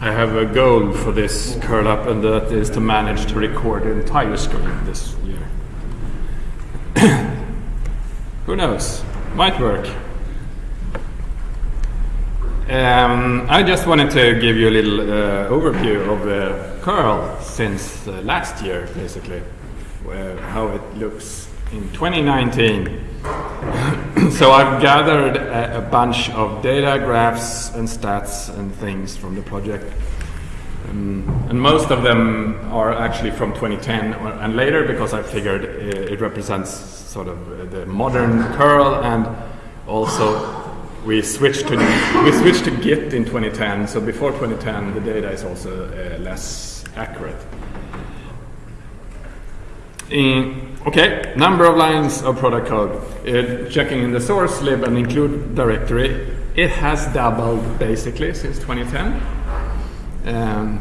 I have a goal for this curl up, and that is to manage to record the entire screen this year. Who knows? Might work. Um, I just wanted to give you a little uh, overview of uh, curl since uh, last year, basically, how it looks in 2019. so I've gathered a, a, bunch of data, graphs, and stats and things from the project. Um, and most of them are actually from 2010 or, and later because I figured it, it represents sort of the modern curl and also we switched to we switched to Git in 2010. So before 2010, the data is also uh, less accurate. In, okay, number of lines of product code. Uh, checking in the source lib and include directory, it has doubled basically since 2010. Um,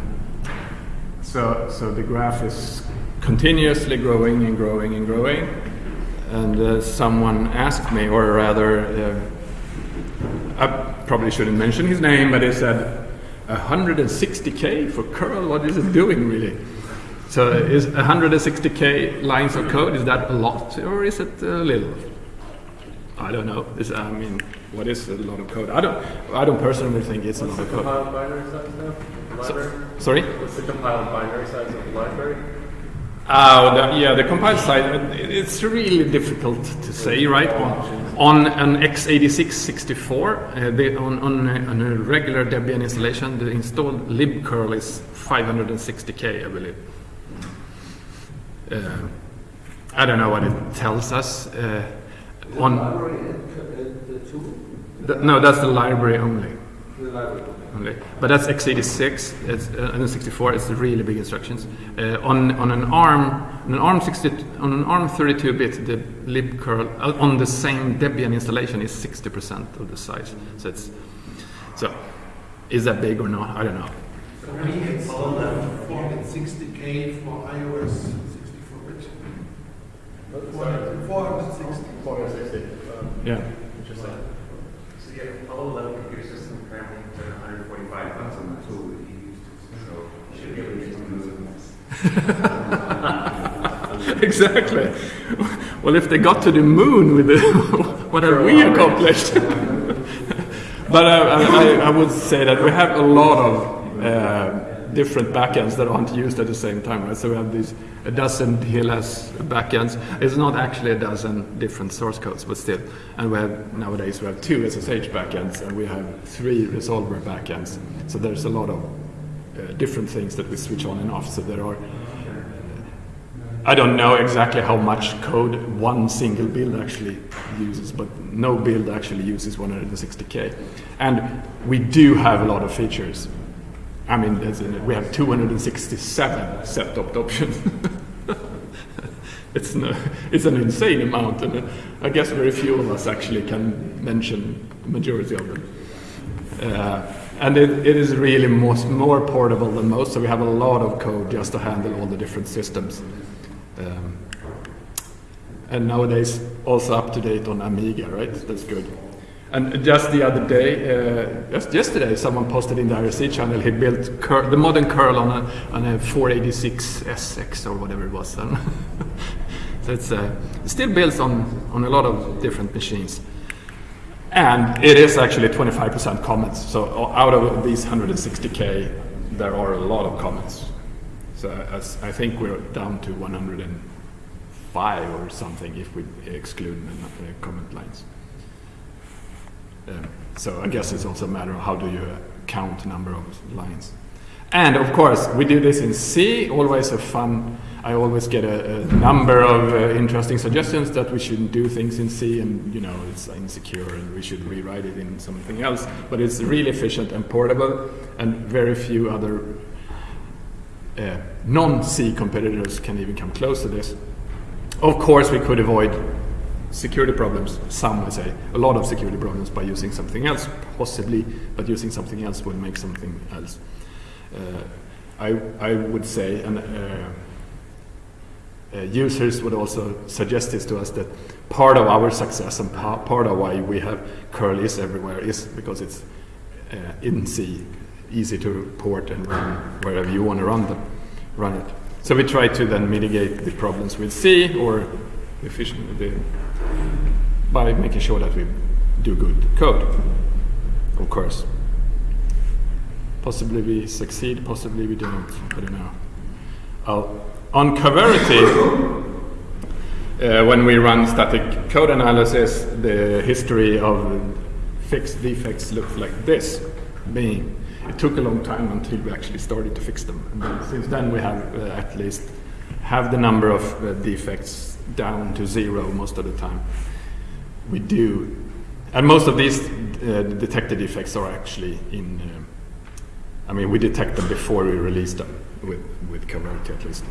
so, so the graph is continuously growing and growing and growing. And uh, someone asked me, or rather, uh, I probably shouldn't mention his name, but he said, 160k for curl, what is it doing really? So is 160k lines of code, is that a lot or is it a little? I don't know. Is, I mean, what is a lot of code? I don't. I don't personally think it's What's a lot of code. compiled binary size now? Library? So, sorry. What's the compiled binary size of the library? Oh, the, yeah, the compiled side, it's really difficult to say, right? On, on an x86 64, uh, on, on, a, on a regular Debian installation, the installed libcurl is 560k, I believe. Uh, I don't know what it tells us. Uh, on the tool? the, no, that's the library only. The library. only. But that's x86 it's, uh, and then 64. It's the really big instructions. Uh, on on an ARM on an ARM 60 on an ARM 32-bit, the libcurl uh, on the same Debian installation is 60% of the size. So it's so is that big or not? I don't know. We installed 460K for iOS 64-bit. 460. 460. Yeah. Interesting. So you have a low-level computer system currently to 145 bucks on the tool that you used. So you should be able to get some of those. exactly. Well, if they got to the moon with it, what have we accomplished? but uh, I, I would say that we have a lot of uh, different backends that aren't used at the same time, right? So we have these a dozen TLS backends. It's not actually a dozen different source codes, but still. And we have nowadays we have two SSH backends and we have three resolver backends. So there's a lot of uh, different things that we switch on and off. So there are I don't know exactly how much code one single build actually uses, but no build actually uses 160k. And we do have a lot of features. I mean, in, we have 267 set-opt options. it's, no, it's an insane amount, and uh, I guess very few of us actually can mention the majority of them. Uh, and it, it is really most, more portable than most, so we have a lot of code just to handle all the different systems. Um, and nowadays also up to date on Amiga, right? That's good. And just the other day, uh, just yesterday, someone posted in the IRC channel he built the modern curl on a, on a 486 SX or whatever it was. so it's uh, still built on, on a lot of different machines. And it is actually 25% comments. So out of these 160k, there are a lot of comments. So I think we're down to 105 or something if we exclude the comment lines. So I guess it's also a matter of how do you count number of lines. And of course, we do this in C, always a fun, I always get a, a number of uh, interesting suggestions that we shouldn't do things in C and, you know, it's insecure and we should rewrite it in something else. But it's really efficient and portable and very few other uh, non-C competitors can even come close to this. Of course, we could avoid security problems, some I say, a lot of security problems by using something else, possibly, but using something else would make something else. Uh, I, I would say, and uh, uh, users would also suggest this to us that part of our success and pa part of why we have curl is everywhere is because it's uh, in C, easy to port and run wherever you want to run them, run it. So we try to then mitigate the problems with C or efficient the, by making sure that we do good code, of course. Possibly we succeed, possibly we don't. I don't know. Uh, on Coverity, uh, when we run static code analysis, the history of fixed defects looks like this. Being, it took a long time until we actually started to fix them. And then, since then, we have uh, at least have the number of uh, defects down to zero most of the time. We do, and most of these uh, detected defects are actually in. um I mean, we detect them before we release them with with Coverity at least.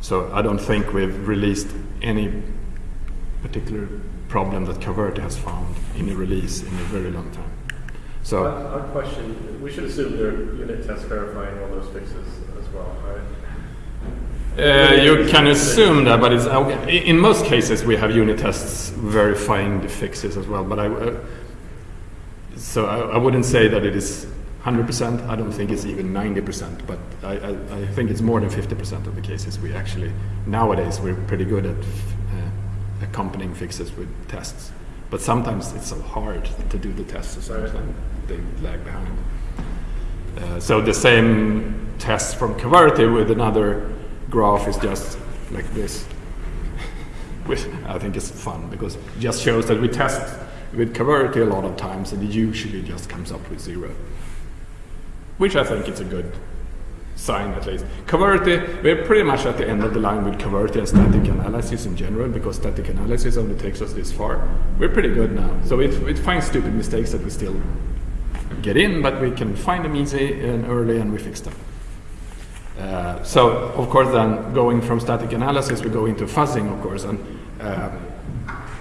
So I don't think we've released any particular problem that Coverity has found in a release in a very long time. So odd question, we should assume there are unit tests verifying all those fixes as well, right? Uh, you can assume that, but it's in most cases we have unit tests verifying the fixes as well. But I, uh, so I, I wouldn't say that it is 100%. I don't think it's even 90%, but I, I, I think it's more than 50% of the cases we actually nowadays we're pretty good at uh, accompanying fixes with tests. But sometimes it's so hard to do the tests, so sometimes they lag behind. Uh, so the same test from Coverity with another graph is just like this. Which I think is fun because it just shows that we test with Coverity a lot of times and it usually just comes up with zero. Which I think is a good sign at least. Coverity, we're pretty much at the end of the line with Coverity and static analysis in general because static analysis only takes us this far. We're pretty good now. So it, it finds stupid mistakes that we still get in, but we can find them easy and early and we fix them. Uh, so, of course, then going from static analysis, we go into fuzzing, of course. And uh,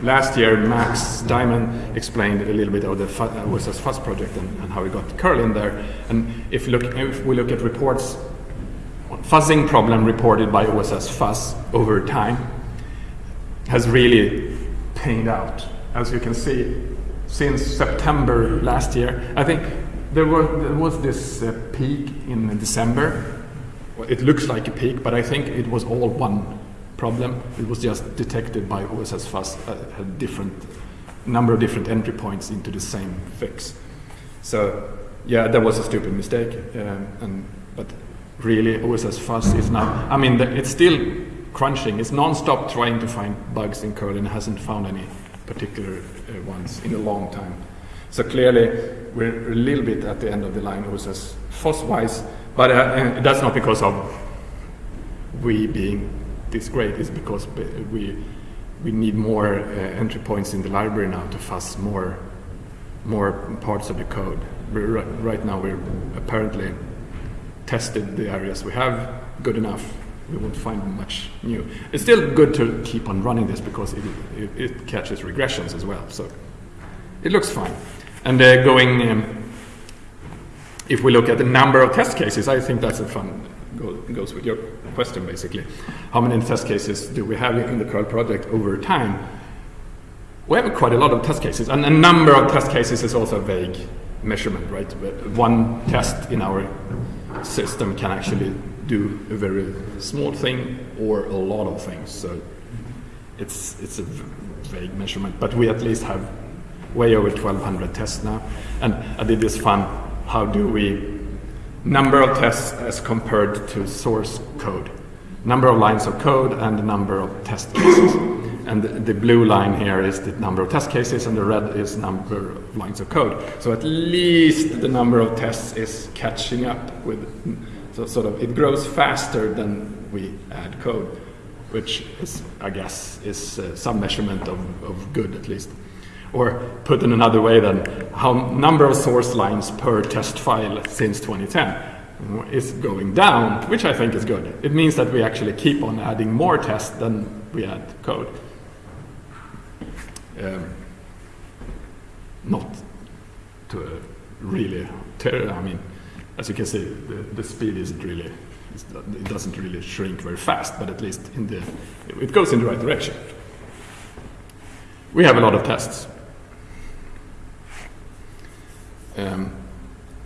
last year, Max Dymond explained a little bit of the fu- uh, Fuzz project and, and how we got curl in there. And if, look, if we look at reports, fuzzing problem reported by OSS Fuzz over time has really panned out. As you can see, since September last year, I think there was, there was this uh, peak in December. It looks like a peak, but I think it was all one problem. It was just detected by OSS Fuzz a, a different number of different entry points into the same fix. So yeah, that was a stupid mistake. Um, and but really, OSS Fuzz is now. I mean, the, it's still crunching. It's non-stop trying to find bugs in curl and hasn't found any particular uh, ones in a long time. So clearly, we're a little bit at the end of the line, OSS Fuzz-wise, but uh, that's not because of we being this great. It's because we we need more uh, entry points in the library now to fuzz more more parts of the code. Right now, we're apparently tested the areas we have good enough. We won't find much new. It's still good to keep on running this because it, it, it catches regressions as well. So it looks fine. And uh, going, um, if we look at the number of test cases, I think that's a fun go, goes with your question basically. How many test cases do we have in the curl project over time? We have quite a lot of test cases, and a number of test cases is also a vague measurement, right? But One test in our system can actually do a very small thing or a lot of things. So it's it's a vague measurement, but we at least have way over 1,200 tests now. And I did this fun. How do we number of tests as compared to source code? Number of lines of code and the number of test cases. And the, the blue line here is the number of test cases, and the red is number of lines of code. So at least the number of tests is catching up with. So sort of it grows faster than we add code, which is, I guess, is uh, some measurement of, of good at least. Or put in another way, then, how number of source lines per test file since 2010 is going down, which I think is good. It means that we actually keep on adding more tests than we add code. Um, not to really, I mean, as you can see, the, the speed isn't really, it doesn't really shrink very fast, but at least in the, it goes in the right direction. We have a lot of tests. Um,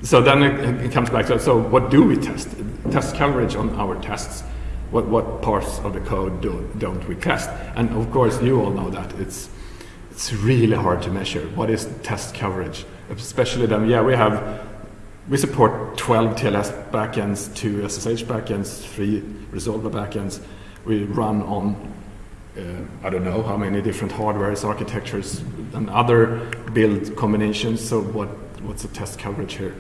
so then it, it comes back to so what do we test? Test coverage on our tests. What what parts of the code do, don't we test? And of course, you all know that it's it's really hard to measure. What is test coverage? Especially then, yeah, we have we support 12 TLS backends, two SSH backends, three Resolver backends. We run on uh, I don't know how many different hardwares, architectures, and other build combinations. So what what's the test coverage here?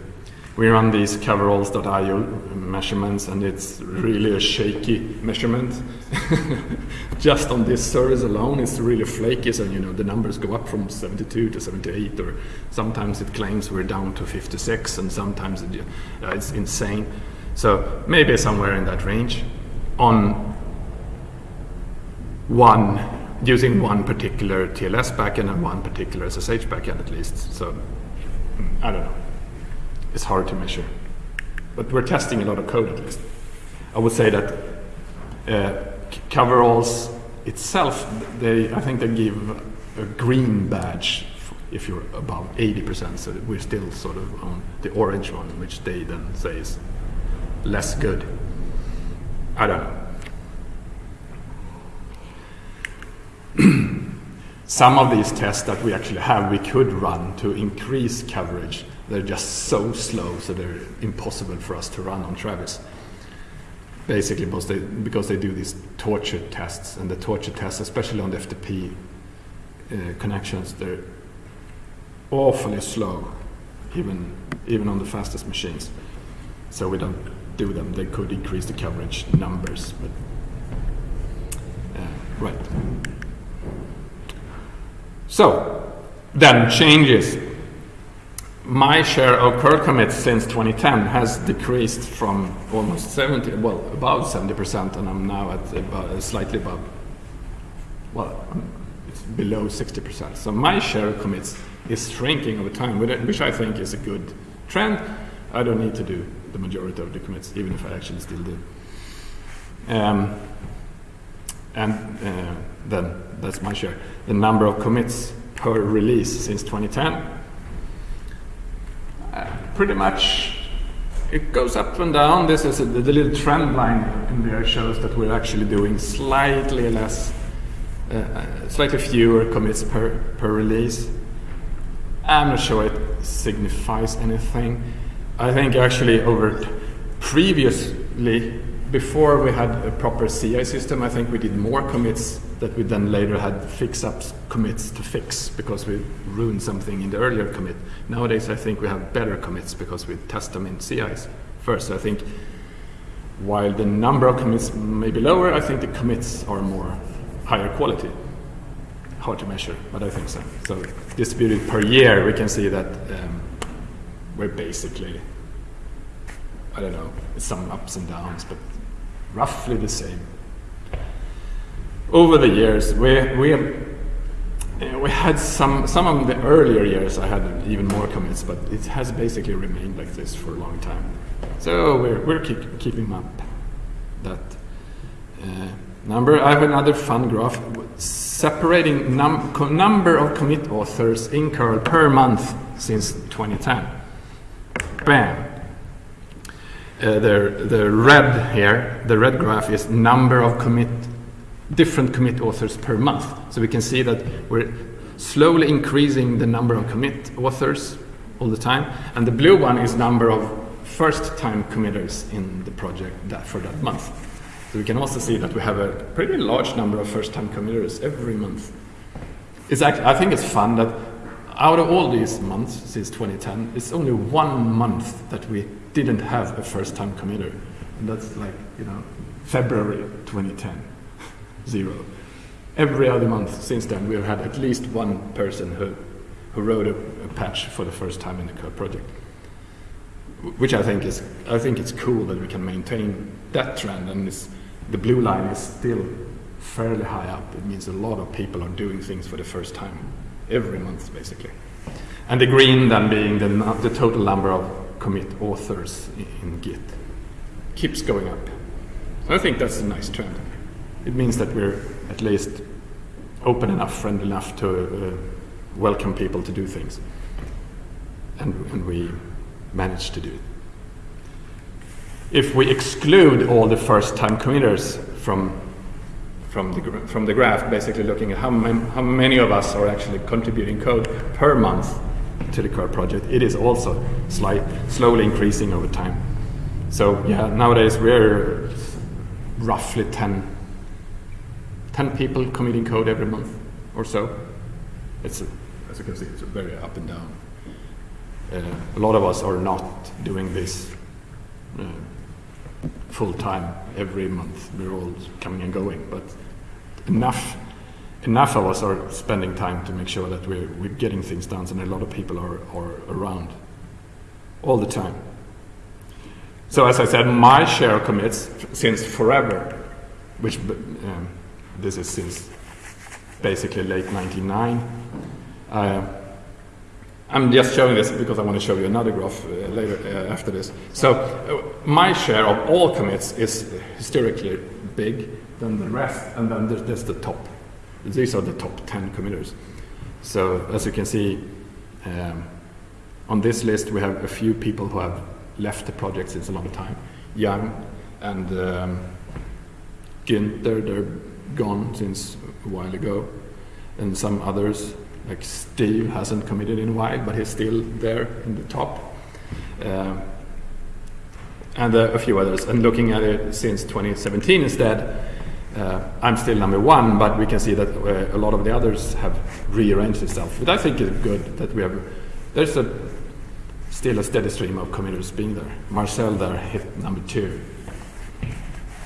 We run these coveralls.io measurements, and it's really a shaky measurement. Just on this service alone, it's really flaky. So you know the numbers go up from 72 to 78, or sometimes it claims we're down to 56, and sometimes it, uh, it's insane. So maybe somewhere in that range. On one using one particular TLS backend and one particular SSH backend at least. So I don't know. It's hard to measure, but we're testing a lot of code at least. I would say that uh, coveralls itself, they I think they give a green badge if you're above 80%. So we're still sort of on the orange one, which they then say is less good. I don't know. Some of these tests that we actually have, we could run to increase coverage. They're just so slow, so they're impossible for us to run on Travis. Basically, because they, because they do these torture tests, and the torture tests, especially on the FTP uh, connections, they're awfully slow, even even on the fastest machines. So we don't do them. They could increase the coverage numbers, but uh, right. So, then changes. My share of curl commits since 2010 has decreased from almost 70, well, about 70%, and I'm now at about, slightly above, well, it's below 60%. So my share of commits is shrinking over time, which- which I think is a good trend. I don't need to do the majority of the commits, even if I actually still do. Um, and uh, then that's my share. The number of commits per release since 2010, uh, pretty much it goes up and down. This is a, the little trend line in there shows that we're actually doing slightly less, uh, uh, slightly fewer commits per per release. I'm not sure it signifies anything. I think actually over previously, before we had a proper CI system, I think we did more commits that we then later had fix up commits to fix because we ruined something in the earlier commit. Nowadays, I think we have better commits because we test them in CIs first. So I think while the number of commits may be lower, I think the commits are more higher quality hard to measure, but I think so. So distributed per year, we can see that um, we're basically, I don't know, some ups and downs, but roughly the same. Over the years, we we uh, we had some some of the earlier years. I had even more commits, but it has basically remained like this for a long time. So we're we're keep, keeping up that uh, number. I have another fun graph separating num- number of commit authors in curl per month since 2010. Bam. Uh, the, the red here, the red graph is number of commit, different commit authors per month. So we can see that we're slowly increasing the number of commit authors all the time. And the blue one is number of first time committers in the project that, for that month. So we can also see that we have a pretty large number of first-time committers every month. It's actually, I think it's fun that out of all these months since 2010, it's only one month that we didn't have a first-time committer, and that's like you know February 2010, zero. Every other month since then, we've had at least one person who who wrote a, a patch for the first time in the code project which I think is I think it's cool that we can maintain that trend and it's, the blue line is still fairly high up. It means a lot of people are doing things for the first time every month basically. And the green then being the, the total number of commit authors in, Git keeps going up. I think that's a nice trend. It means that we're at least open enough, friendly enough to uh, welcome people to do things. And, and we manage to do it. If we exclude all the first-time committers from from the from the graph, basically looking at how, how many of us are actually contributing code per month to the project, it is also slight, slowly increasing over time. So yeah, nowadays we're roughly 10, 10 people committing code every month or so. It's as you can see, it's very up and down. Uh, a lot of us are not doing this uh, full time every month. We're all coming and going, but enough enough of us are spending time to make sure that we're, we're getting things done, and a lot of people are, are around all the time. So as I said, my share commits since forever, which um, this is since basically late 99. Uh, I'm just showing this because I want to show you another graph uh, later uh, after this. So uh, my share of all commits is historically big than the rest, and then there's the top. These are the top 10 committers. So as you can see, um, on this list we have a few people who have left the project since a long time. Yang and um, Günther, they're gone since a while ago. And some others, like Steve, hasn't committed in a while, but he's still there in the top. Um, and uh, a few others. And looking at it since 2017 instead, uh, I'm still number one, but we can see that uh, a lot of the others have rearranged itself. But I think it's good that we have. There's a still a steady stream of committers being there. Marcel there hit number two.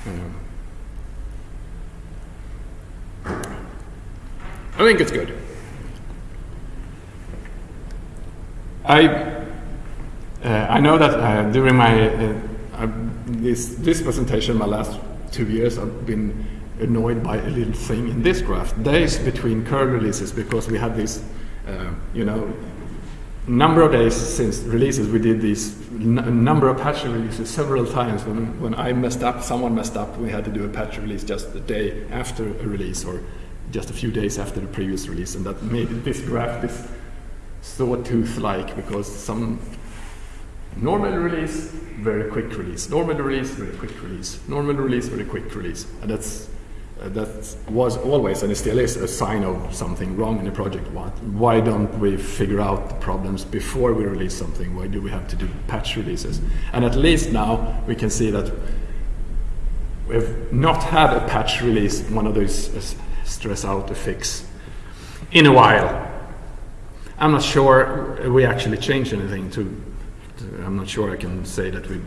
Um, I think it's good. I uh, I know that uh, during my uh, uh, this this presentation, my last two years, I've been annoyed by a little thing in this graph: days between curl releases, because we had this, uh, you know, number of days since releases. We did these number of patch releases several times. When when I messed up, someone messed up, we had to do a patch release just a day after a release, or just a few days after the previous release, and that made this graph this sawtooth-like because some normal release, very quick release, normal release, very quick release, normal release, very quick release, and that's that was always and still is a sign of something wrong in the project. Why, why don't we figure out the problems before we release something? Why do we have to do patch releases? And at least now we can see that we've not had a patch release, one of those uh, stress out a fix, in a while. I'm not sure we actually changed anything to, to- I'm not sure I can say that we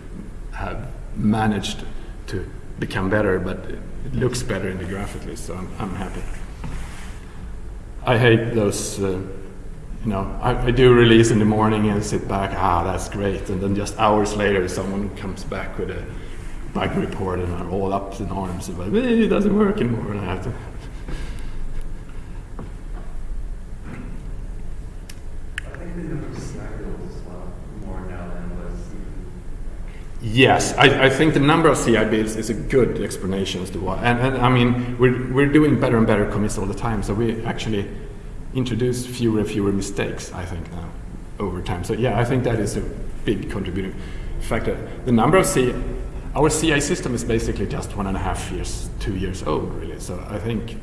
have managed to become better, but it looks better in the graph at least, so I'm, I'm happy. I hate those, uh, you know, I, I do release in the morning and sit back, ah, that's great, and then just hours later someone comes back with a bug report and I'm all up in arms about, "Eh, it doesn't work anymore, and I have to I think the number of scenarios is a lot more now than it was. Yes, I, I think the number of CI builds is a good explanation as to why. And, and I mean, we're, we're doing better and better commits all the time, so we actually introduce fewer and fewer mistakes, I think, now over time. So, yeah, I think that is a big contributing factor. The number of CI, our CI system is basically just one and a half years, two years old, really. So, I think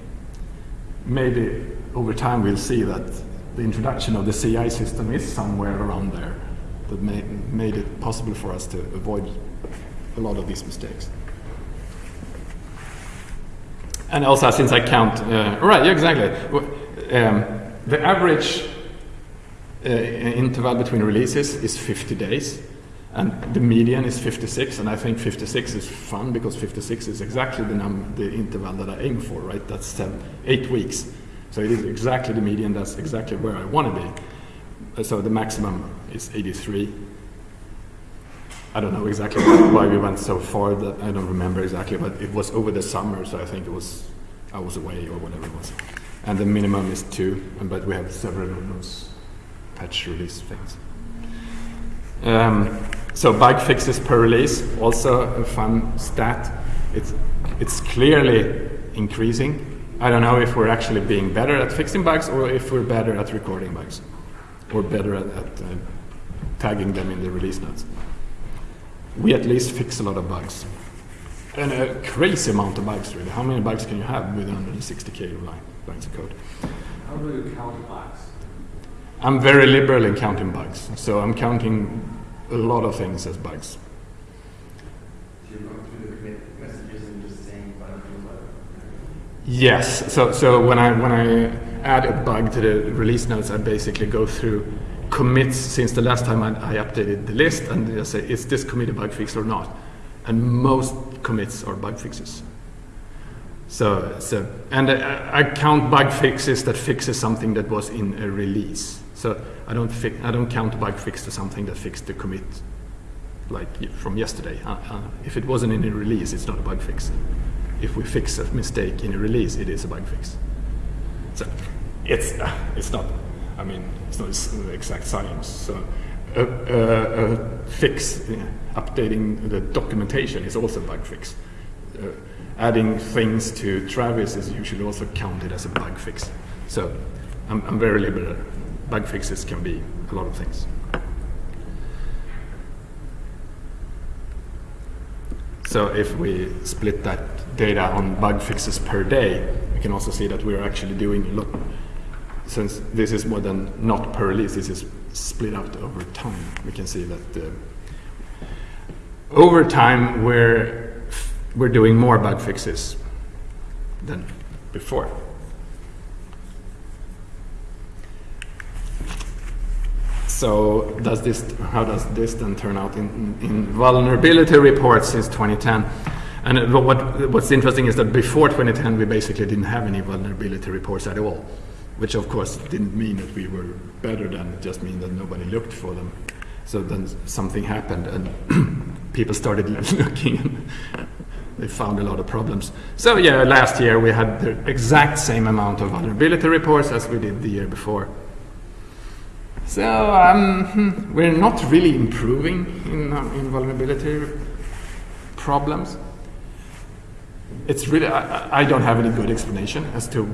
maybe over time we'll see that the introduction of the CI system is somewhere around there that made, made it possible for us to avoid a lot of these mistakes. And also, since I count, uh, right, yeah, exactly. Um, the average uh, interval between releases is 50 days, and the median is 56. And I think 56 is fun because 56 is exactly the the interval that I aim for, right? That's eight weeks. So it is exactly the median. That's exactly where I want to be. So the maximum is 83. I don't know exactly why we went so far. That I don't remember exactly, but it was over the summer, so I think it was I was away or whatever it was. And the minimum is two, but we have several of those patch release things. Um, so bug fixes per release, also a fun stat. It's it's clearly increasing. I don't know if we're actually being better at fixing bugs or if we're better at recording bugs or better at, at uh, tagging them in the release notes. We at least fix a lot of bugs. And a crazy amount of bugs, really. How many bugs can you have with 160k line, lines of code? How do you count bugs? I'm very liberal in counting bugs, so I'm counting a lot of things as bugs. You're through the commit messages and just saying bug. Yes. So so when I when I add a bug to the release notes, I basically go through commits since the last time I, I updated the list and I say is this commit a bug fix or not, and most commits are bug fixes. So so and I, I count bug fixes that fixes something that was in a release. So I don't I don't count bug fix to something that fixed the commit like from yesterday. Uh, uh, if it wasn't in a release, it's not a bug fix. If we fix a mistake in a release, it is a bug fix. So it's uh, it's not. I mean, it's not exact science. So a, a, a fix, uh, updating the documentation is also a bug fix. Uh, adding things to Travis is usually also counted as a bug fix. So I'm, I'm very liberal. Bug fixes can be a lot of things. So if we split that data on bug fixes per day, we can also see that we're actually doing a lot. Since this is more than not per release, this is split out over time. We can see that uh, over time we're we're doing more bug fixes than before. So does this, how does this then turn out in, in vulnerability reports since 2010? And uh, what, what's interesting is that before 2010 we basically didn't have any vulnerability reports at all, which of course didn't mean that we were better than, it just mean that nobody looked for them. So then something happened and people started looking and they found a lot of problems. So yeah, last year we had the exact same amount of vulnerability reports as we did the year before. So um, hmm, we're not really improving in, um, in vulnerability problems. It's really I- I don't have any good explanation as to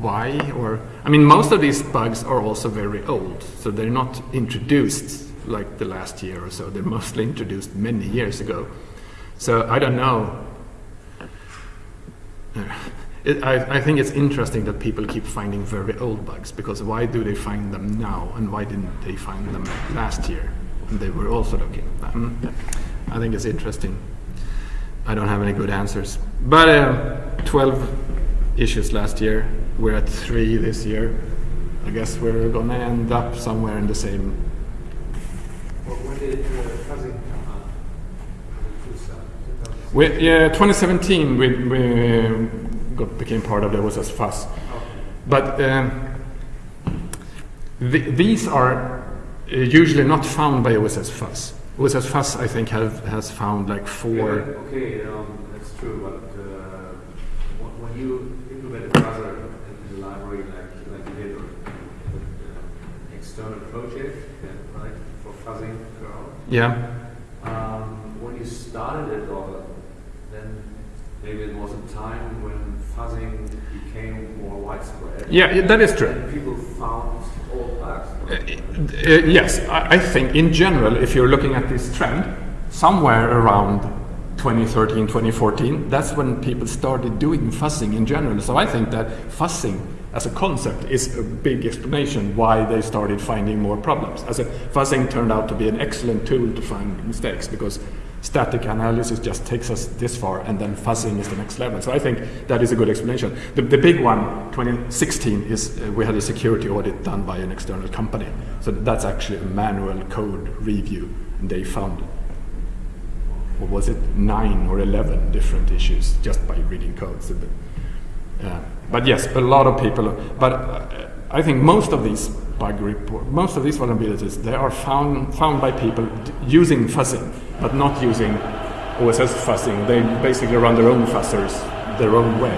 why or I mean most of these bugs are also very old, so they're not introduced like the last year or so. They're mostly introduced many years ago. So I don't know. It, I, I think it's interesting that people keep finding very old bugs because why do they find them now and why didn't they find them last year? And they were also looking. Um, I think it's interesting. I don't have any good answers. But uh, 12 issues last year. We're at three this year. I guess we're gonna end up somewhere in the same. Wh- When did uh, fuzzing come? We, yeah, 2017 we, we got became part of the OSS Fuzz. Okay. But um, th- these are uh, usually not found by OSS Fuzz. OSS Fuzz, I think, have, has found like four. Okay, um, that's true, but uh, when you implement a browser in the library like, like you did with uh, external project, yeah, right, for fuzzing around, Yeah, um, when you started it all, then maybe it was a time when fuzzing became more widespread. yeah, yeah, that is true. People found old bugs. Uh, uh, yes, I, I think in general, if you're looking at this trend, somewhere around 2013, 2014, that's when people started doing fuzzing in general. So I think that fuzzing as a concept is a big explanation why they started finding more problems. As a fuzzing turned out to be an excellent tool to find mistakes because static analysis just takes us this far and then fuzzing is the next level. So I think that is a good explanation. The, the big one, 2016, is uh, we had a security audit done by an external company. So that's actually a manual code review and they found what was it, nine or 11 different issues just by reading code. So but yes, a lot of people, but uh, I think most of these bug report, most of these vulnerabilities, they are found, found by people using fuzzing, but not using OSS fuzzing. They basically run their own fuzzers their own way.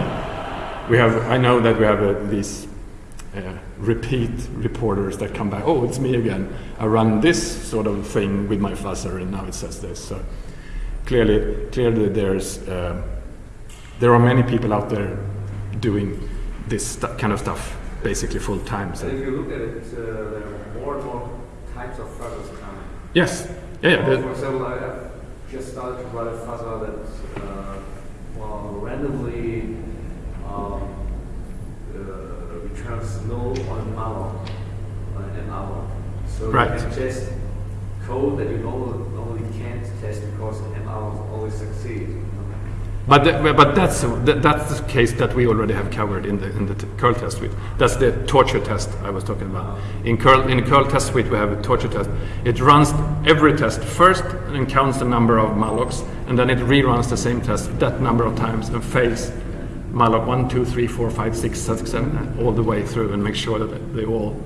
We have, I know that we have uh, these uh, repeat reporters that come back, oh, it's me again. I run this sort of thing with my fuzzer and now it says this. So clearly, clearly there's, um there are many people out there doing this kind of stuff basically full time. And if you look at it, uh, there are more and more types of fuzzers coming. Yes. Yeah, yeah. Well, for example, I have just started to write a fuzzer that uh, well, randomly um, uh, returns null on malloc on an malloc. So Right. you can test code that you normally, normally can't test because malloc always succeed. But, the, but that's that's the case that we already have covered in the in the curl test suite. That's the torture test I was talking about. In curl in curl test suite we have a torture test. It runs every test first and counts the number of mallocs, and then it reruns the same test that number of times and fails malloc one, two, three, four, five, six, seven, seven, all the way through, and make sure that they all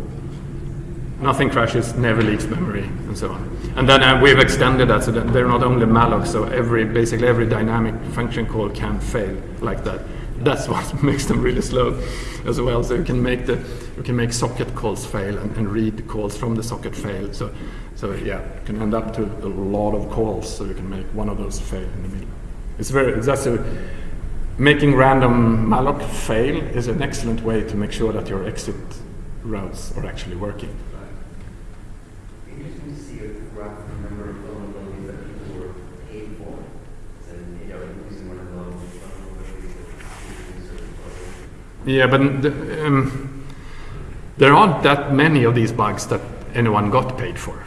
nothing crashes, never leaks memory, and so on. And then uh, we've extended that so that they're not only malloc, so every basically every dynamic function call can fail like that. That's what makes them really slow as well. So you can make the you can make socket calls fail and, and read the calls from the socket fail. So so yeah, you can end up to a lot of calls. So you can make one of those fail in the middle. It's very that's a making random malloc fail is an excellent way to make sure that your exit routes are actually working. Interesting to see a graph of the number of vulnerabilities that people were paid for. And, you know, using one of those vulnerabilities that using certain code. Yeah, but um, there aren't that many of these bugs that anyone got paid for.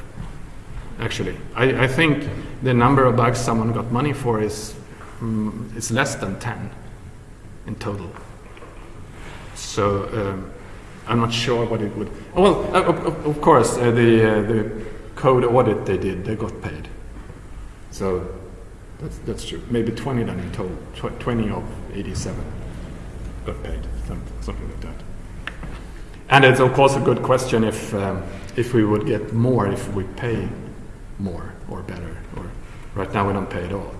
Actually, I, I think the number of bugs someone got money for is um, is less than ten in total. So um, I'm not sure what it would. Well, uh, of, of, course, uh, the uh, the code audit they did, they got paid. So that's that's true. Maybe 20 then in total. Tw- 20 of 87 got paid, something like that. And it's of course a good question if um, if we would get more if we pay more or better. Or right now we don't pay at all.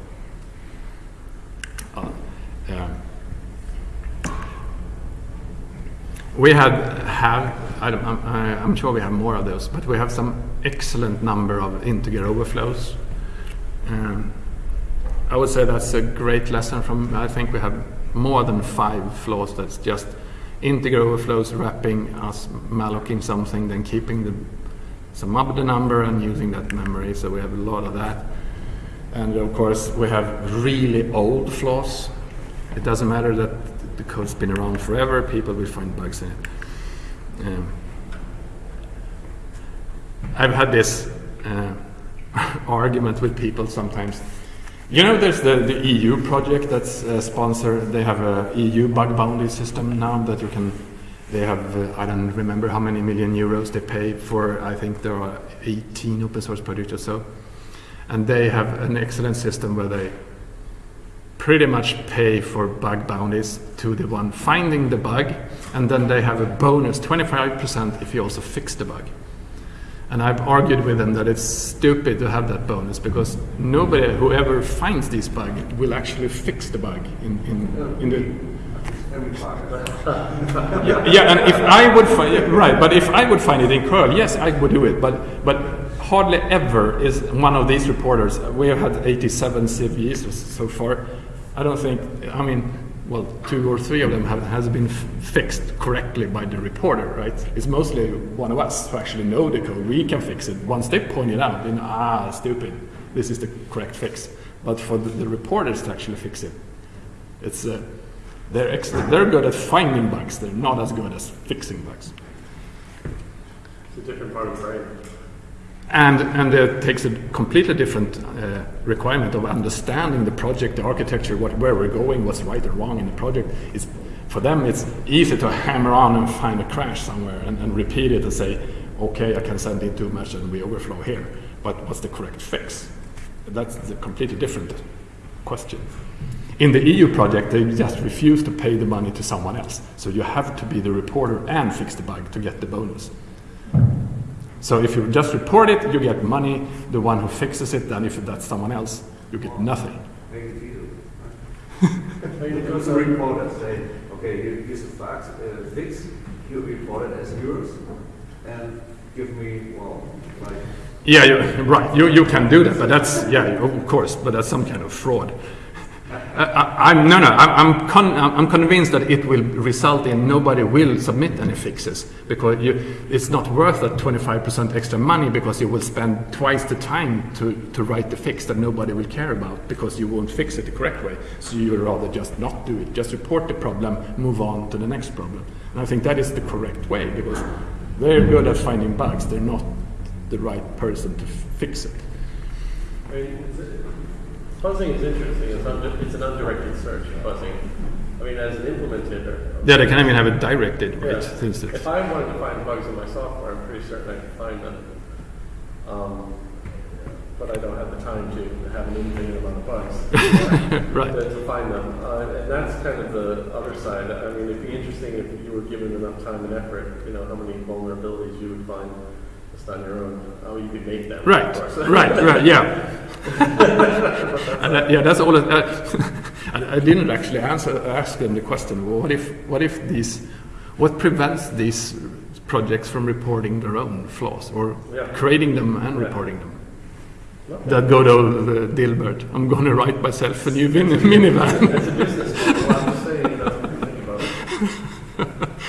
Uh, um, we had have I I'm sure we have more of those, but we have some excellent number of integer overflows. Um, I would say that's a great lesson from. I think we have more than five flaws that's just integer overflows wrapping us mallocing something, then keeping the some of the number and using that memory. So we have a lot of that. And of course, we have really old flaws. It doesn't matter that the code's been around forever, people will find bugs in it. Um, I've had this uh, argument with people sometimes. You know, there's the, the EU project that's uh, sponsored. They have a EU bug bounty system now that you can. They have uh, I don't remember how many million euros they pay for. I think there are 18 open source projects or so, and they have an excellent system where they pretty much pay for bug bounties to the one finding the bug, and then they have a bonus 25% if you also fix the bug. And I've argued with them that it's stupid to have that bonus because nobody, whoever finds this bug, will actually fix the bug in, in, in the. Yeah, yeah, and if I would find yeah, right, but if I would find it in curl, yes, I would do it. But but hardly ever is one of these reporters. We have had 87 CVEs so far. I don't think. I mean, well, two or three of them have has been fixed correctly by the reporter. Right? It's mostly one of us who actually know the code. We can fix it once they point it out. Then ah, stupid. This is the correct fix. But for the, the reporters to actually fix it, it's. Uh, they're, they're good at finding bugs. They're not as good as fixing bugs. It's a different part of the brain. And, and it takes a completely different uh, requirement of understanding the project, the architecture, what, where we're going, what's right or wrong in the project. It's, for them, it's easy to hammer on and find a crash somewhere and, and repeat it and say, okay, I can send in too much and we overflow here. But what's the correct fix? That's a completely different question. In the EU project, they just refuse to pay the money to someone else. So you have to be the reporter and fix the bug to get the bonus. So if you just report it, you get money. The one who fixes it, then if that's someone else, you get nothing. Make it easy. You go to report and say, okay, here's the facts, uh, fix, you report it as yours, and give me, well, like, Yeah, you, right. You, you can do that, but that's yeah, of course, but that's some kind of fraud. Uh, I, I'm no, no. I'm I'm, con- I'm convinced that it will result in nobody will submit any fixes because you, it's not worth that 25% extra money because you will spend twice the time to, to write the fix that nobody will care about because you won't fix it the correct way. So you would rather just not do it. Just report the problem, move on to the next problem. And I think that is the correct way because they're good at finding bugs. They're not the right person to fix it. I mean, it's- Fuzzing is interesting. It's, undi- it's an undirected search, fuzzing. I mean, as an implementator, Yeah, they can't even have it directed, right? Yeah. If I wanted to find bugs in my software, I'm pretty certain I could find them. Um, but I don't have the time to have an infinite amount of bugs Right. to, to find them. Uh, and that's kind of the other side. I mean, it'd be interesting if you were given enough time and effort, you know, how many vulnerabilities you would find just on your own. How you could make them. Right, right, right, yeah. and that, yeah, that's all. Uh, I, I didn't actually answer ask them the question. Well, what if what if these what prevents these projects from reporting their own flaws or Yeah. creating them and Yeah. reporting them? No, That good old uh, Dilbert. I'm going to write myself a new min- minivan. It's a business. I'm saying, think about it.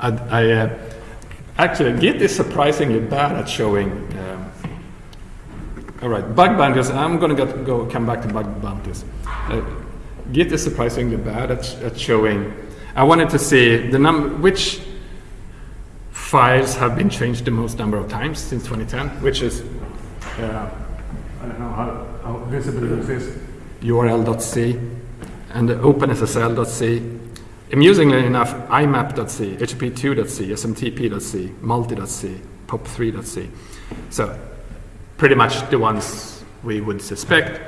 I, I uh, actually Git is surprisingly bad at showing. Um, all right, bug bounties. I'm going to go come back to bug bounties. Uh, Git is surprisingly bad at, at showing. I wanted to see the num which files have been changed the most number of times since 2010, which is uh, I don't know how, how visible this is. URL.c and OpenSSL.c. Amusingly enough, IMAP.c, HP2.c, SMTP.c, Multi.c, POP3.c. So, pretty much the ones we would suspect.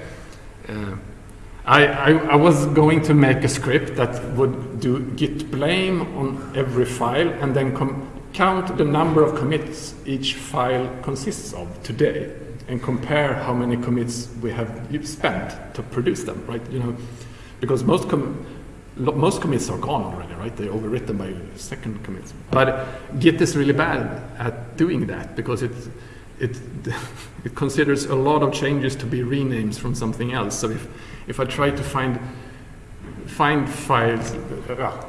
Uh, I, I, I was going to make a script that would do git blame on every file and then count the number of commits each file consists of today and compare how many commits we have spent to produce them, right? You know, because most com- lo- most commits are gone already, right? They're overwritten by second commits. But Git is really bad at doing that because it it it considers a lot of changes to be renames from something else. So if if I try to find find files, uh,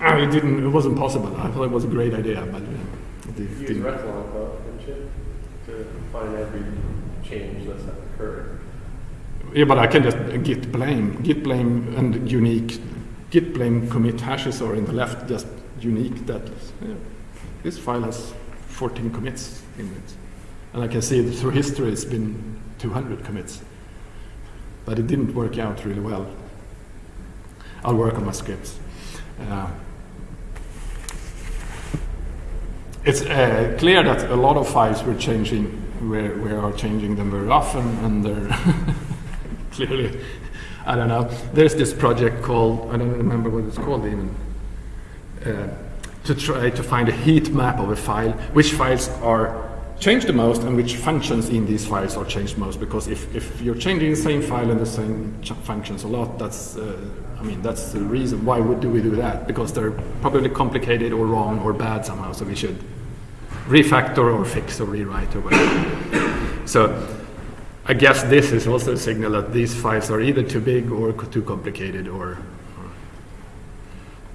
it didn't. It wasn't possible. I thought it was a great idea, but uh, it You use didn't. Repsilon, though, didn't you? To find every change that's occurred. Yeah, but I can just git blame, git blame, and unique git blame commit hashes are in the left, just unique. That yeah, this file has 14 commits in it, and I can see that through history it's been 200 commits, but it didn't work out really well. I'll work on my scripts. Uh, it's uh, clear that a lot of files we're changing, we we are changing them very often, and they're clearly, I don't know. There's this project called, I don't remember what it's called even, uh, to try to find a heat map of a file, which files are changed the most and which functions in these files are changed most. Because if, if you're changing the same file and the same functions a lot, that's, uh, I mean, that's the reason. Why would do we do that? Because they're probably complicated or wrong or bad somehow, so we should refactor or fix or rewrite or whatever. so I guess this is also a signal that these files are either too big or too complicated or, or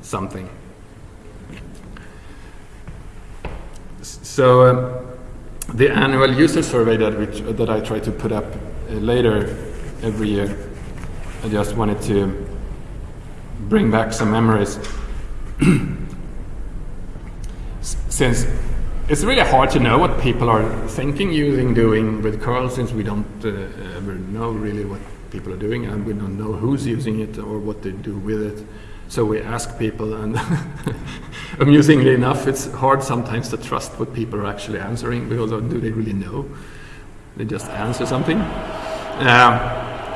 something. So um, the annual user survey that, which, that I try to put up uh, later every year, I just wanted to bring back some memories. Since it's really hard to know what people are thinking, using, doing with curl, since we don't uh, ever know really what people are doing, and we don't know who's using it or what they do with it. So we ask people, and amusingly enough, it's hard sometimes to trust what people are actually answering because do they really know? They just answer something. Um,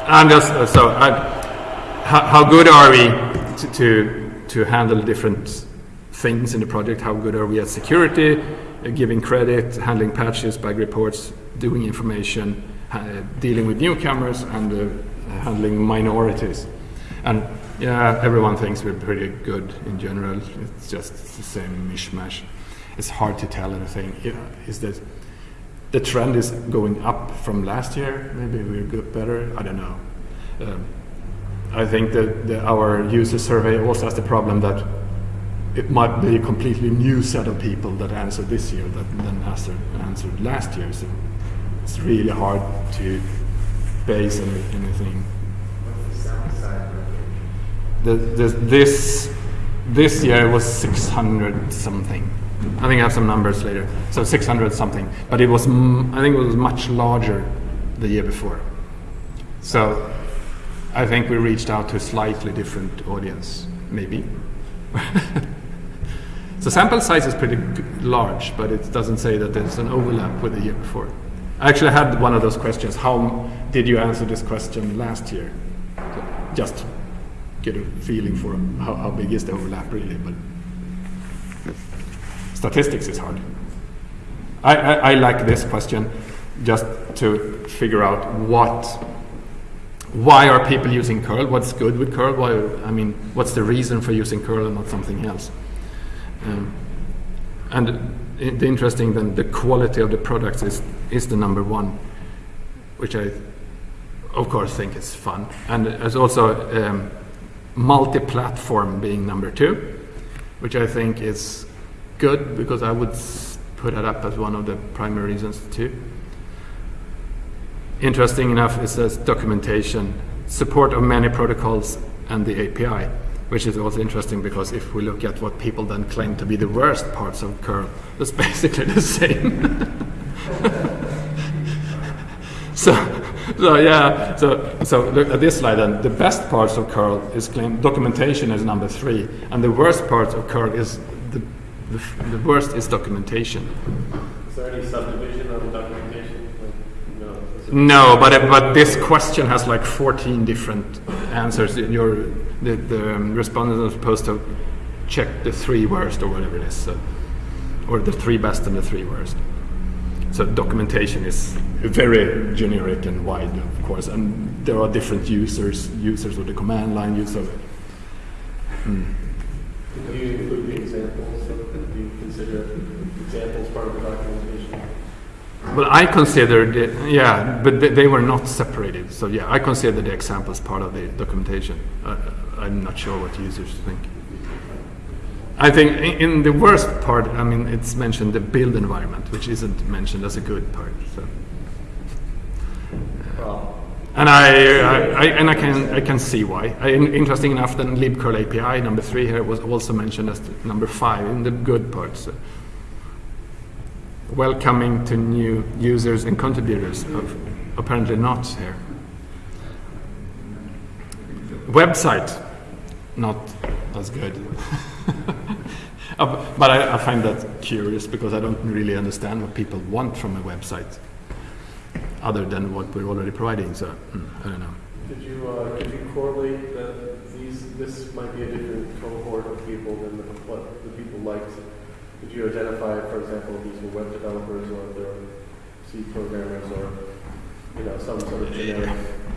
and just uh, so, how, how good are we to, to to handle different things in the project? How good are we at security, giving credit, handling patches, bug reports, doing information, dealing with newcomers, and uh, handling minorities? And yeah, everyone thinks we're pretty good in general. It's just the same mishmash. It's hard to tell anything. Yeah, Is that the trend is going up from last year. Maybe we're good, better. I don't know. Um, I think that the, our user survey also has the problem that it might be a completely new set of people that answered this year that then answered, answered last year. So it's really hard to base any, anything. The? The, this this year was 600 something. I think I have some numbers later. So 600 something, but it was I think it was much larger the year before. So I think we reached out to a slightly different audience, maybe. so sample size is pretty large, but it doesn't say that there's an overlap with the year before. I actually had one of those questions. How did you answer this question last year? So just get a feeling for how, how big is the overlap really, but statistics is hard. I, I, I like this question just to figure out what, why are people using curl? What's good with curl? Why, I mean, what's the reason for using curl and not something else? Um, and the interesting then, the quality of the products is, is the number one, which I, of course, think is fun. And as also um, multi-platform being number two, which I think is good because I would put that up as one of the primary reasons too. Interesting enough, it says documentation, support of many protocols and the API, which is also interesting because if we look at what people then claim to be the worst parts of curl, it's basically the same. so, so yeah, so so look at this slide then. The best parts of curl is claimed documentation is number three, and the worst parts of curl is the the, the worst is documentation. Is there any subdivision on the documentation? Like, no. it- No, but but this question has like 14 different answers. Your the, the um, respondent is supposed to check the three worst or whatever it is, so, or the three best and the three worst. So documentation is very generic and wide, of course, and there are different users, users of the command line, use of it. Mm. Do you include the examples? Do you consider examples part of the documentation? Well, I considered it, yeah, but they, they were not separated. So yeah, I consider the examples part of the documentation. Uh, I'm not sure what users think. I think in, in the worst part, I mean, it's mentioned the build environment, which isn't mentioned as a good part. So. Well, And I, I, I and I can I can see why. I, in- interesting enough, then libcurl API number three here was also mentioned as number five in the good parts. Welcoming to new users and contributors. Of, apparently not here. Website, not as good. Uh, but I, I find that curious because I don't really understand what people want from a website, other than what we're already providing. So mm, I don't know. Could you, uh, could you correlate that these, this might be a different cohort of people than the, what the people liked? Could you identify, for example, these were web developers or if they're C programmers or, you know, some sort of generic?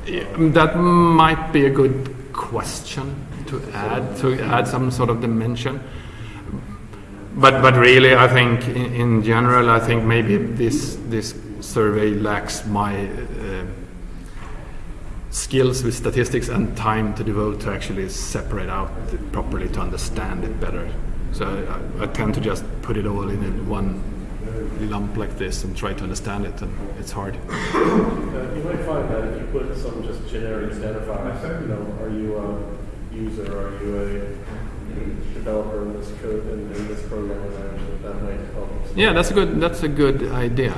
Yeah, um, That might be a good question to add to add some sort of dimension. But but really, I think in, in general, I think maybe this this survey lacks my uh, skills with statistics and time to devote to actually separate out properly to understand it better. So I, I tend to just put it all in a one lump like this and try to understand it, and it's hard. Uh, You might find that if you put some just generic identifiers, you know, are you a user, are you a developer in this code, in, in this program language, that might help. Yeah, that's a good. That's a good idea.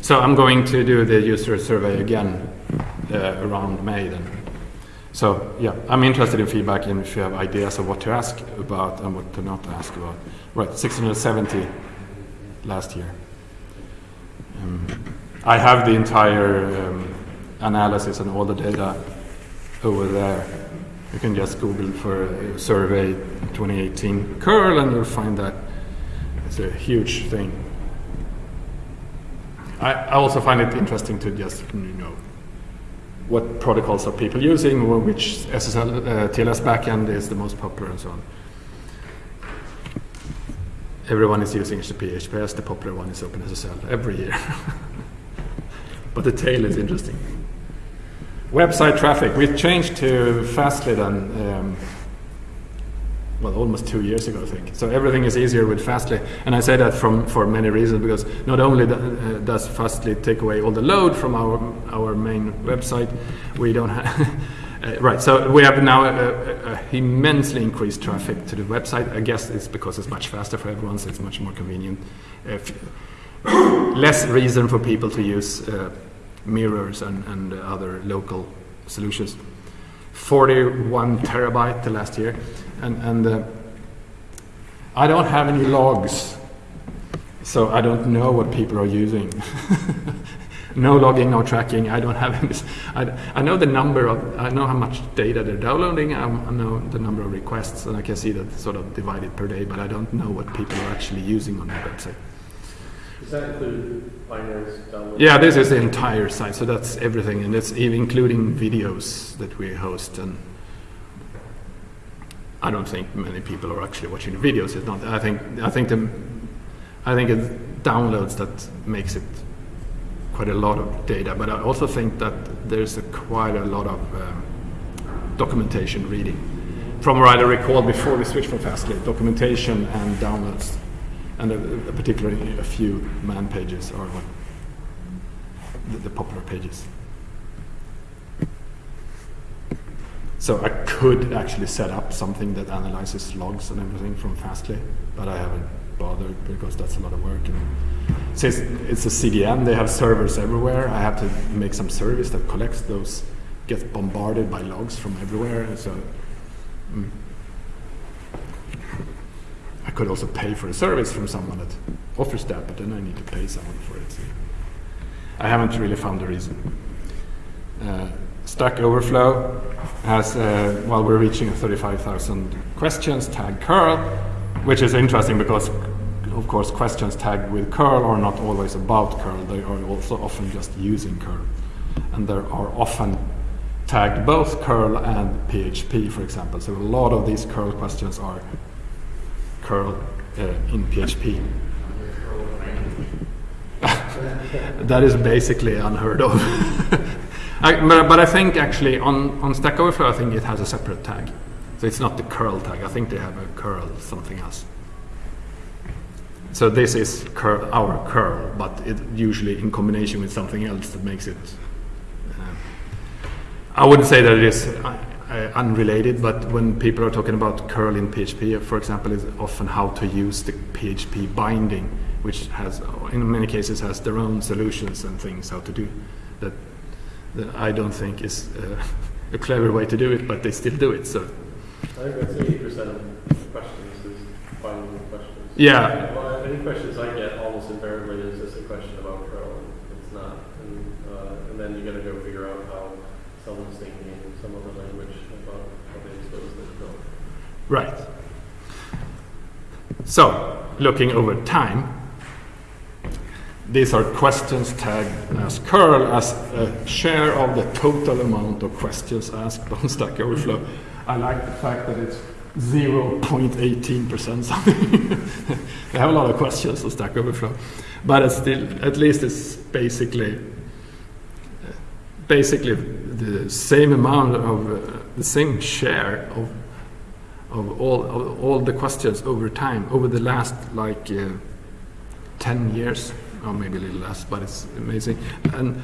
So I'm going to do the user survey again uh, around May then. So yeah, I'm interested in feedback and if you have ideas of what to ask about and what to not ask about. Right, 670 last year. Um, I have the entire um, analysis and all the data over there. You can just Google for survey 2018 curl and you'll find that it's a huge thing. I, I also find it interesting to just you know what protocols are people using, which SSL uh, TLS backend is the most popular, and so on. everyone is using HTTP. HTTPS, the popular one, is OpenSSL every year. but the tail is interesting. Website traffic. we've changed to Fastly then, um, well, almost two years ago, I think. So everything is easier with Fastly, and I say that from for many reasons because not only uh, does Fastly take away all the load from our our main website, we don't have. Uh, right, so we have now a, a, a immensely increased traffic to the website. I guess it's because it's much faster for everyone, so it's much more convenient. Uh, less reason for people to use uh, mirrors and, and other local solutions. 41 terabyte the last year, and, and uh, I don't have any logs, so I don't know what people are using. no logging, no tracking. I don't have any. I, I know the number of, I know how much data they're downloading. I, I know the number of requests, and I can see that sort of divided per day. But I don't know what people are actually using on the website. Does that include binaries downloaded? Yeah, this is the entire site, so that's everything, and that's even including videos that we host. And I don't think many people are actually watching the videos. It's not. I think. I think the. I think it's downloads that makes it quite a lot of data, but I also think that there's a quite a lot of um, documentation reading. From what I recall before we switched from Fastly, documentation and downloads, and uh, particularly a few man pages are what the, the popular pages. So I could actually set up something that analyzes logs and everything from Fastly, but I haven't bothered because that's a lot of work. And since it's a CDN, they have servers everywhere. I have to make some service that collects those, gets bombarded by logs from everywhere. So mm. I could also pay for a service from someone that offers that, but then I need to pay someone for it. So I haven't really found a reason. Uh, Stack Overflow has, uh, while we're reaching 35,000 questions, tag curl, which is interesting because, of course, questions tagged with curl are not always about curl. They are also often just using curl. And there are often tagged both curl and PHP, for example. So a lot of these curl questions are curl uh, in PHP. that is basically unheard of. I, but, but I think actually on, on Stack Overflow, I think it has a separate tag. So it's not the curl tag. I think they have a curl something else. So this is our curl, but it usually in combination with something else that makes it. Uh, I wouldn't say that it is uh, uh, unrelated, but when people are talking about curl in PHP, for example, is often how to use the PHP binding, which has, in many cases, has their own solutions and things how to do that. That I don't think is uh, a clever way to do it, but they still do it. So I think that's eighty percent of questions is finding questions. Yeah. Well, any questions I get almost invariably is just a question about and it's not. And, uh, and then you gotta go figure out how someone's thinking in some other language about how they expose their curl. Right. So, looking over time, these are questions tagged as curl as a share of the total amount of questions asked on Stack Overflow. I like the fact that it's 0.18% something. they have a lot of questions on Stack Overflow, but it's still, at least it's basically basically the same amount of uh, the same share of of all of all the questions over time over the last like uh, 10 years or maybe a little less but it's amazing and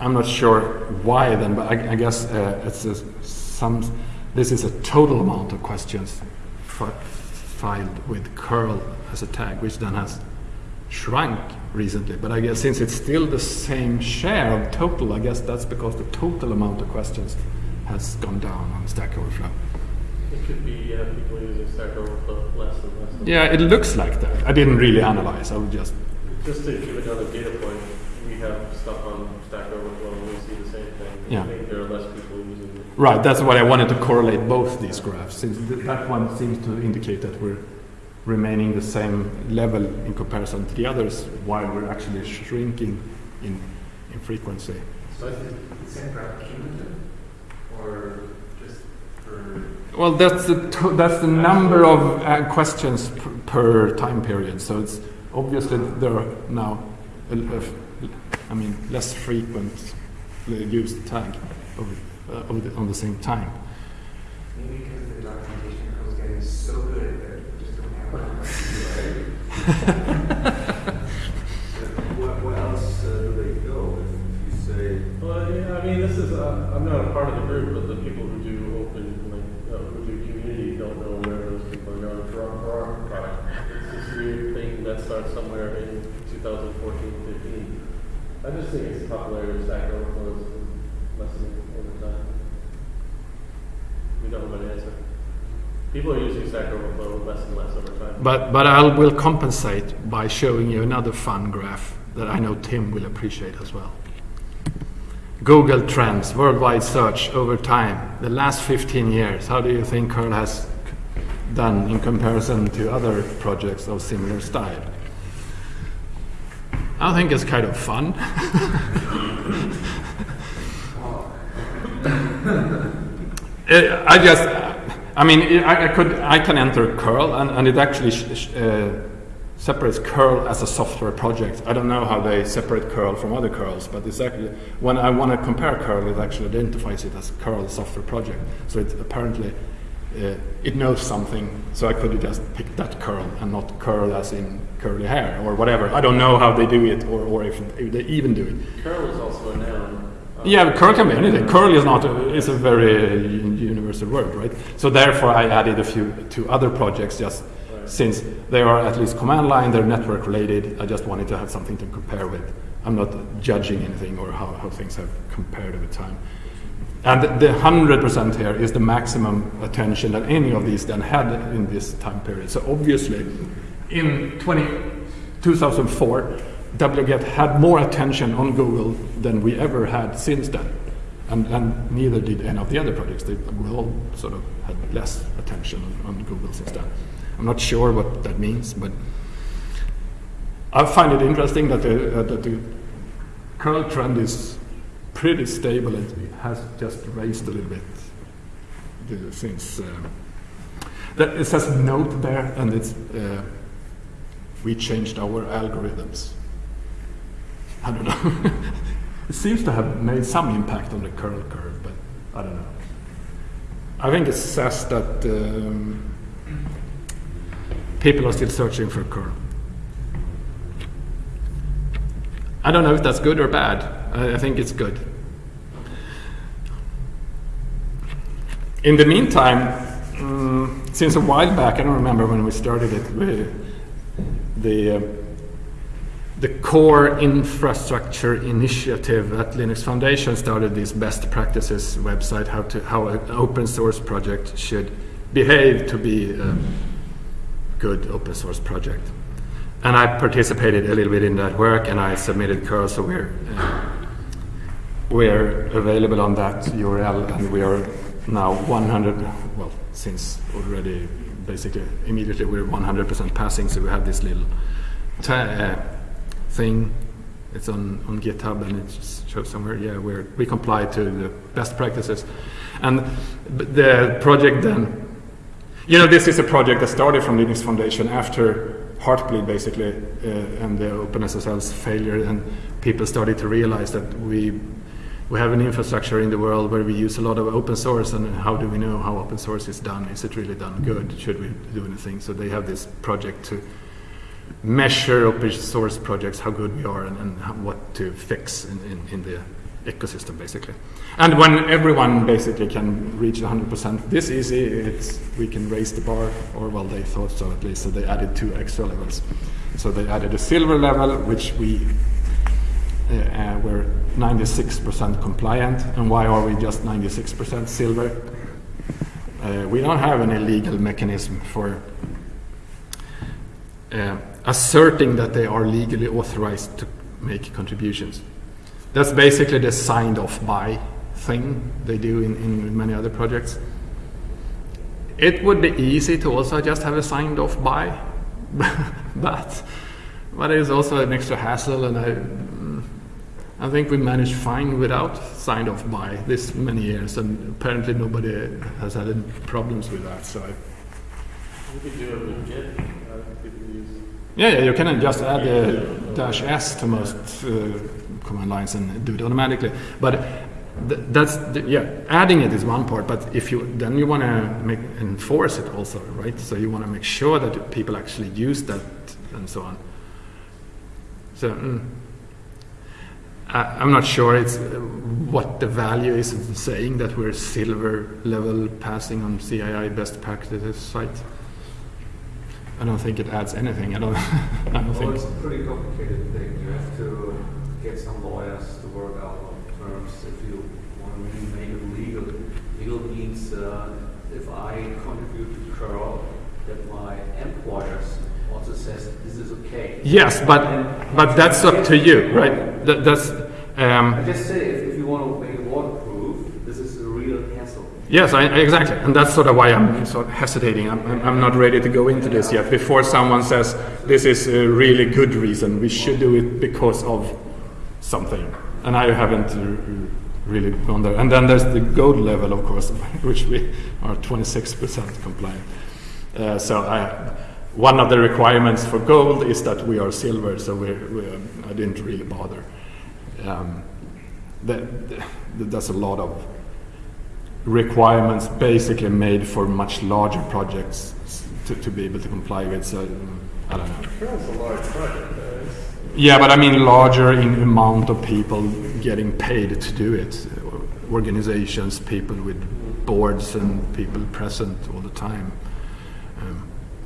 i'm not sure why then but i, I guess uh, it's a, some this is a total amount of questions fi- filed with curl as a tag which then has shrunk recently but i guess since it's still the same share of total i guess that's because the total amount of questions has gone down on stack overflow It could be uh, people using Stack Overflow less and less. Yeah, it looks like that. I didn't really analyze. I would just. Just to give another data point, we have stuff on Stack Overflow and we see the same thing. Yeah. I think there are less people using it. Right, that's why I wanted to correlate both these graphs, since th- that one seems to indicate that we're remaining the same level in comparison to the others, while we're actually shrinking in, in frequency. So is the same graph cumulative or just for? Well, that's the that's the number of uh, questions per, per time period. So it's obviously there are now, a, a, I mean, less frequent used tag of, uh, of the, on the same time. Maybe because the documentation was getting so good that we just don't have enough. Where, where else uh, do they go? If you say, Well, yeah, I mean, this is, uh, I'm not a part of the group, but the people who do open, like, uh, who do community don't know where those people are going for our, for our product. It's this weird thing that starts somewhere in 2014, 15. I just think it's popularity of Stack Overflow is lessening over time. We don't have an answer. People are using Stack Overflow less and less over time. But but I will compensate by showing you another fun graph that I know Tim will appreciate as well. Google Trends, worldwide search over time, the last 15 years. How do you think Curl has done in comparison to other projects of similar style? I think it's kind of fun. Uh, I just, I mean, I, I could, I can enter curl, and, and it actually uh, separates curl as a software project. I don't know how they separate curl from other curls, but it's actually when I want to compare curl, it actually identifies it as curl software project. So it apparently uh, it knows something. So I could just pick that curl and not curl as in curly hair or whatever. I don't know how they do it, or, or if, if they even do it. Curl is also a noun. Uh, Yeah, curl can be anything. Curl is not a, is a very uh, universal word, right? So therefore, I added a few to other projects just Right. since they are at least command line, they're network related. I just wanted to have something to compare with. I'm not judging anything or how, how things have compared over time. And the- the hundred percent here is the maximum attention that any of these then had in this time period. So obviously, in 20, 2004, wget had more attention on Google than we ever had since then. And, and neither did any of the other projects. They we all sort of had less attention on, on Google since then. I'm not sure what that means, but I find it interesting that the, uh, that the curl trend is pretty stable. It has just raised a little bit since. Uh, it says note there, and it's uh, we changed our algorithms. I don't know. it seems to have made some impact on the curl curve, but I don't know. I think it says that um, people are still searching for curl. I don't know if that's good or bad. I, think it's good. In the meantime, mm, since a while back, I don't remember when we started it, we, the uh, the core infrastructure initiative at Linux Foundation started this best practices website, how to how an open source project should behave to be a good open source project. And I participated a little bit in that work, and I submitted curl, so we're uh, we're available on that URL, and we are now 100. Well, since already basically immediately we're 100% passing, so we have this little uh, thing. It's on, on GitHub and it shows somewhere. Yeah, we're, we comply to the best practices, and the project then. You know, this is a project that started from Linux Foundation after Heartbleed, basically, uh, and the OpenSSL's failure, and people started to realize that we we have an infrastructure in the world where we use a lot of open source, and how do we know how open source is done? Is it really done good? Should we do anything? So they have this project to measure open source projects, how good we are, and, and what to fix in, in, in the ecosystem, basically. And when everyone basically can reach 100% this easy, it's, we can raise the bar, or well, they thought so at least, so they added two extra levels. So they added a silver level, which we uh, were 96% compliant. And why are we just 96% silver? Uh, we don't have any legal mechanism for uh, asserting that they are legally authorized to make contributions. That's basically the signed off by thing they do in, in many other projects. It would be easy to also just have a signed off by, but but it is also an extra hassle, and I, I think we managed fine without signed off by this many years, and apparently nobody has had any problems with that. So, I, You do it with Git, uh, yeah, yeah, you can just add the dash s to most uh, command lines and do it automatically. But th- that's the, yeah, adding it is one part. But if you then you want to make enforce it also, right? So you want to make sure that people actually use that and so on. So. Mm. I- I'm not sure it's what the value is of saying that we're silver level passing on CII best practices site. I don't think it adds anything. I don't. I don't Well, think. it's a pretty complicated thing. You have to get some lawyers to work out on terms. If you want to really make it legal, legal means uh, if I contribute to curl, that my employers says this is okay. Yes, but but that's up to you, right? That, that's. I Um, just say if, if you want to make it waterproof, this is a real hassle. yes, I, I- exactly, and that's sort of why I'm sort of hesitating. I'm, I'm- not ready to go into this yet. Before someone says this is a really good reason, we should do it because of something, and I haven't really gone there. And then there's the gold level, of course, which we are 26% compliant. Uh, so I, one of the requirements for gold is that we are silver, so we're, we're, I didn't really bother. Um, that, that, that's a lot of requirements basically made for much larger projects to, to be able to comply with. So I don't know. A large project, Yeah, but I mean larger in amount of people getting paid to do it. Organizations, people with boards, and people present all the time.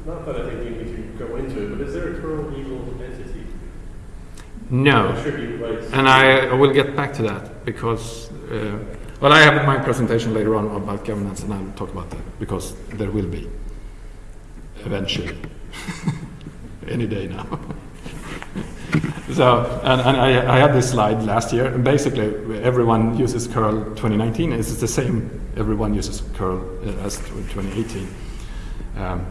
Not that I think we need to go into it, but is there a curl legal entity? no. And I, I will get back to that because, uh, well, I have my presentation later on about governance, and I'll talk about that because there will be eventually, any day now. so, and, and I, I had this slide last year, and basically everyone uses curl 2019. It's the same. Everyone uses curl uh, as 2018. Um,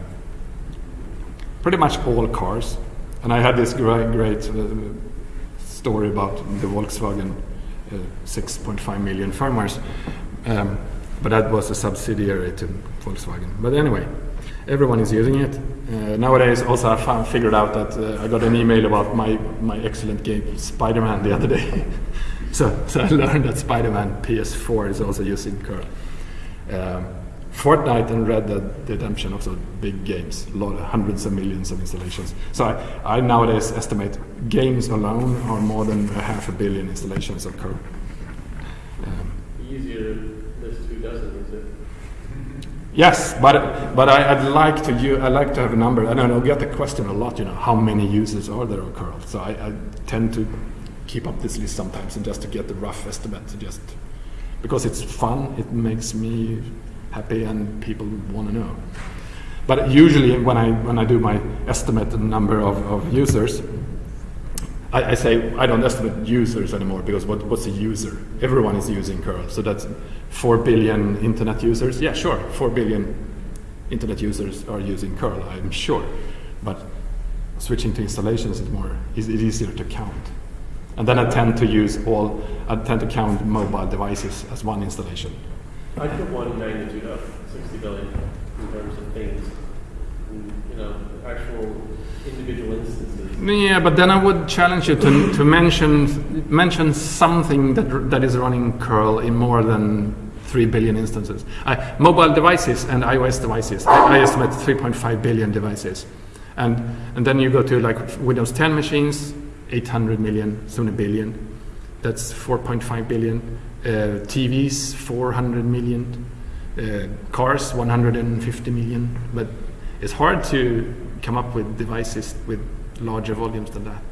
pretty much all cars, and I had this great, great. Uh, story about the Volkswagen uh, 6.5 million farmers. Um, but that was a subsidiary to Volkswagen. But anyway, everyone is using it. Uh, nowadays, also I found, figured out that uh, I got an email about my, my excellent game Spider-Man the other day. so, so I learned that Spider-Man PS4 is also using curl. Um, Fortnite and Red Dead Redemption also big games, lot, hundreds of millions of installations. So I, I nowadays estimate games alone are more than a half a billion installations of curl. Um, Easier list who doesn't use it. Yes, but but I, I'd like to you I like to have a number. I don't know. Get the question a lot. You know, how many users are there of curl? So I, I tend to keep up this list sometimes, and just to get the rough estimate, to just because it's fun, it makes me happy, and people want to know. But usually, when I when I do my estimate number of, of users, I, I say I don't estimate users anymore because what, what's a user? Everyone is using curl, so that's four billion internet users. Yeah, sure, four billion internet users are using curl. I'm sure, but switching to installations is more is it easier to count. And then I tend to use all. I tend to count mobile devices as one installation. I put one magnitude up, 60 billion, in terms of things. And, you know, actual individual instances. Yeah, but then I would challenge you to, to mention mention something that that is running curl in more than three billion instances. I, mobile devices and iOS devices. I, I estimate 3.5 billion devices, and and then you go to like Windows 10 machines, 800 million, soon a billion. That's 4.5 billion. Uh, TVs, 400 million. Uh, cars, 150 million. But it's hard to come up with devices with larger volumes than that.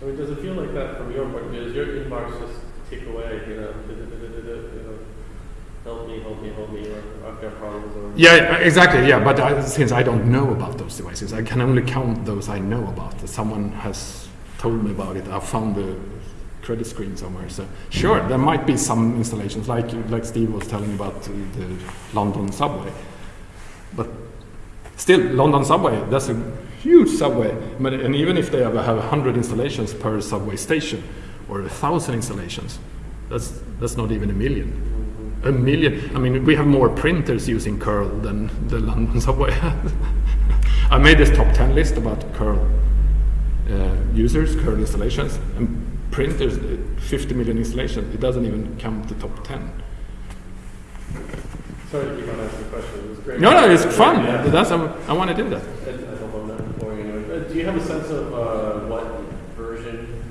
I mean, does it feel like that from your point of view? Does your inbox just tick away, you know, you know, help me, help me, help me, or I've got problems, or... Yeah, exactly. Yeah, but I, since I don't know about those devices, I can only count those I know about. Someone has told me about it. I found the credit screen somewhere. So sure, there might be some installations, like like Steve was telling about the London subway. But still, London subway that's a huge subway. And even if they have, have hundred installations per subway station, or a thousand installations. That's that's not even a million. A million. I mean, we have more printers using curl than the London subway. I made this top ten list about curl uh, users, curl installations, and printers. uh, 50 million installations. It doesn't even come to top 10. Sorry to keep on asking questions. It was great. No, no, it's fun. Yeah. That's I, I want to do that. I, I don't know that before anyway. Uh, do you have a sense of uh, what version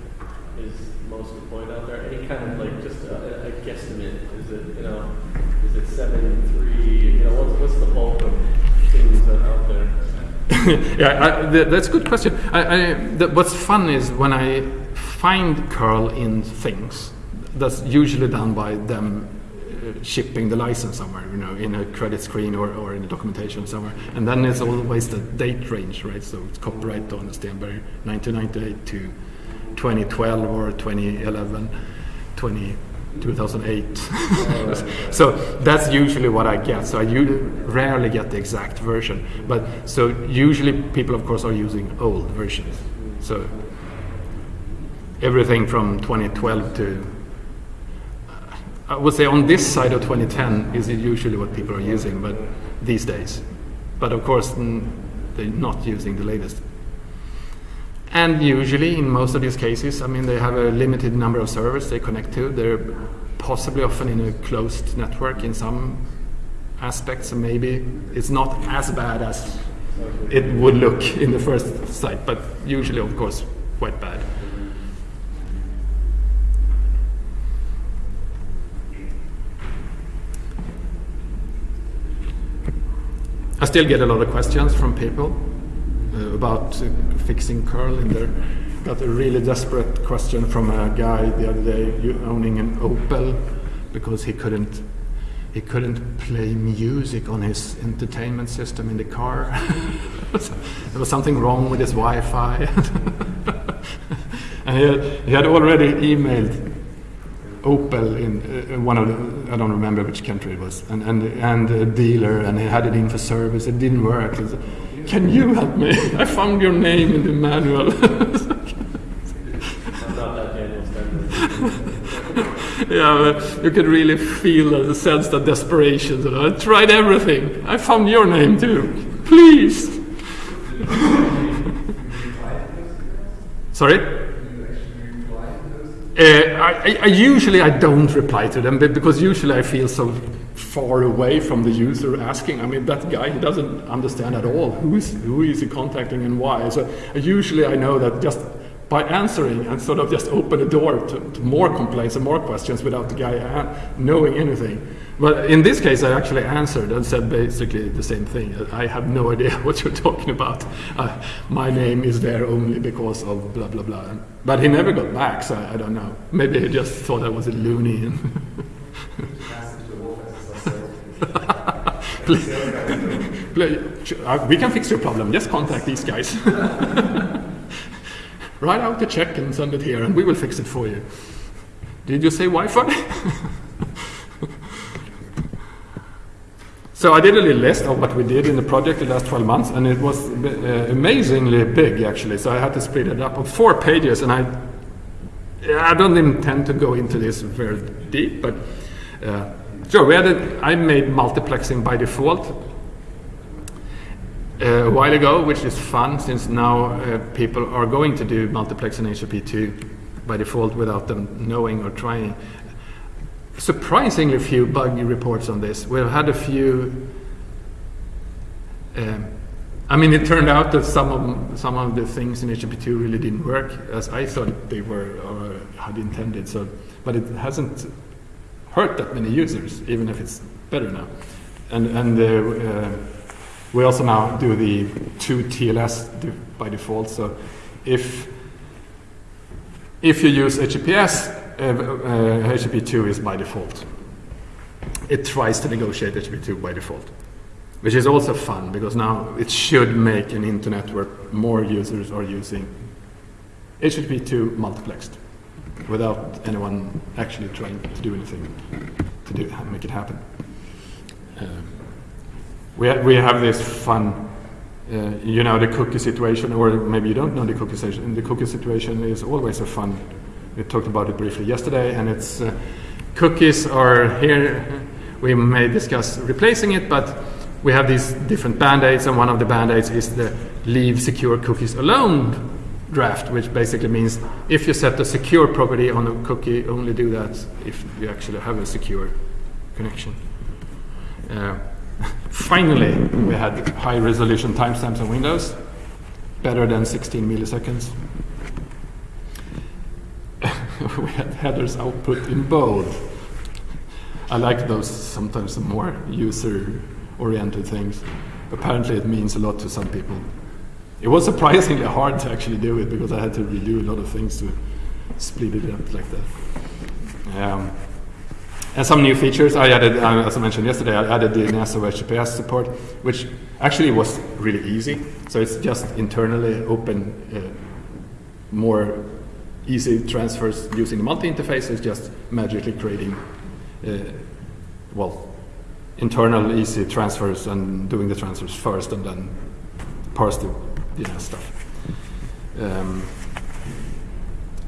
is most deployed out there? Any kind of like just a, a guesstimate? Is it you know, is it seven three? You know, what's what's the bulk of things that are out there? yeah, I, th- that's a good question. I, I, th- what's fun is when I find curl in things, that's usually done by them uh, shipping the license somewhere, you know, in a credit screen or, or in a documentation somewhere. And then it's always the date range, right? So it's copyright on Stenberg 1998 to 2012 or 2011, 20, 2008. so that's usually what I get. So I rarely get the exact version. But so usually people, of course, are using old versions. So everything from 2012 to I would say on this side of 2010 is usually what people are using, but these days. But of course, they're not using the latest. And usually, in most of these cases, I mean, they have a limited number of servers they connect to. They're possibly often in a closed network in some aspects, maybe it's not as bad as it would look in the first sight, but usually, of course, quite bad. Still get a lot of questions from people uh, about uh, fixing curl in there. Got a really desperate question from a guy the other day owning an Opel because he couldn't he couldn't play music on his entertainment system in the car. there was something wrong with his Wi-Fi, and he had, he had already emailed Opel in uh, one of the, I don't remember which country it was, and, and, and a dealer, and he had it in for service. It didn't work. Said, Can you help me? I found your name in the manual. Yeah, you could really feel the sense of desperation. I tried everything. I found your name too. Please. Sorry. Uh, I, I- usually I don't reply to them be- because usually I feel so far away from the user asking. I mean, that guy he doesn't understand at all who is who is he contacting and why. So uh, usually I know that just by answering and sort of just open the door to, to more complaints and more questions without the guy knowing anything. But in this case, I actually answered and said basically the same thing. I have no idea what you're talking about. Uh, my name is there only because of blah blah blah. But he never got back, so I don't know. Maybe he just thought I was a loony. And Please- Please, uh, we can fix your problem. Just contact these guys. Write out the check and send it here, and we will fix it for you. Did you say Wi-Fi? So I did a little list of what we did in the project the last 12 months, and it was uh, amazingly big actually. So I had to split it up on four pages, and I I don't intend to go into this very deep, but uh, sure. We had a, I made multiplexing by default uh, a while ago, which is fun since now uh, people are going to do multiplexing HTTP2 by default without them knowing or trying surprisingly few bug reports on this. We've had a few. Um, I mean, it turned out that some of some of the things in HTTP2 really didn't work as I thought they were or had intended. So, but it hasn't hurt that many users, even if it's better now. And and uh, uh, we also now do the two TLS by default. So, if if you use HTTPS, HTTP2 is by default. It tries to negotiate HTTP2 by default, which is also fun because now it should make an internet where more users are using HTTP2 multiplexed without anyone actually trying to do anything to do make it happen. Um, we, ha- we have this fun uh, you know the cookie situation, or maybe you don't know the cookie situation. The cookie situation is always a fun We talked about it briefly yesterday, and it's uh, cookies are here. We may discuss replacing it, but we have these different band-aids, and one of the band-aids is the leave secure cookies alone draft, which basically means if you set a secure property on a cookie, only do that if you actually have a secure connection. Uh, finally, we had high resolution timestamps on Windows, better than 16 milliseconds. we had headers output in bold. I like those sometimes more user oriented things. Apparently, it means a lot to some people. It was surprisingly hard to actually do it because I had to redo a lot of things to split it up like that. Um, and some new features I added, uh, as I mentioned yesterday, I added the NASA HTTPS support, which actually was really easy. So it's just internally open, uh, more easy transfers using the multi-interface. is just magically creating, uh, well, internal easy transfers and doing the transfers first and then parse the stuff. Um,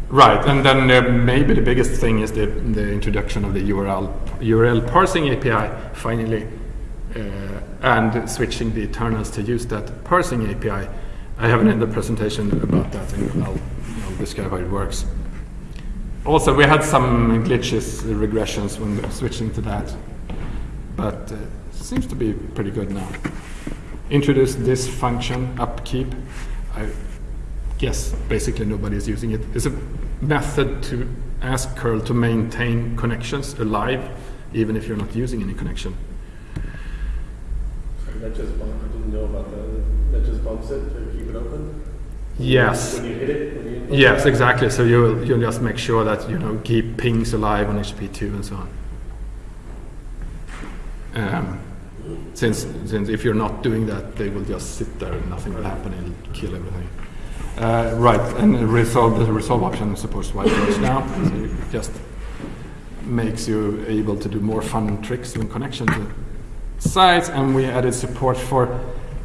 right, and then uh, maybe the biggest thing is the, the introduction of the URL URL parsing API finally, uh, and switching the internals to use that parsing API. I have another presentation about that, and I'll, Describe how it works. Also, we had some glitches, uh, regressions when switching to that, but uh, seems to be pretty good now introduce this function, upkeep. I guess basically nobody is using it. It's a method to ask curl to maintain connections alive, even if you're not using any connection. That just I didn't know about that. That just it to keep it open? Yes. When you hit it? You Yes, exactly. So you'll, you'll just make sure that you know keep pings alive on HTTP2 and so on. Um, since, since if you're not doing that, they will just sit there and nothing will happen. It'll kill everything. Uh, right, and the resolve the resolve option supports white noise now. So it just makes you able to do more fun tricks when connection to sites. And we added support for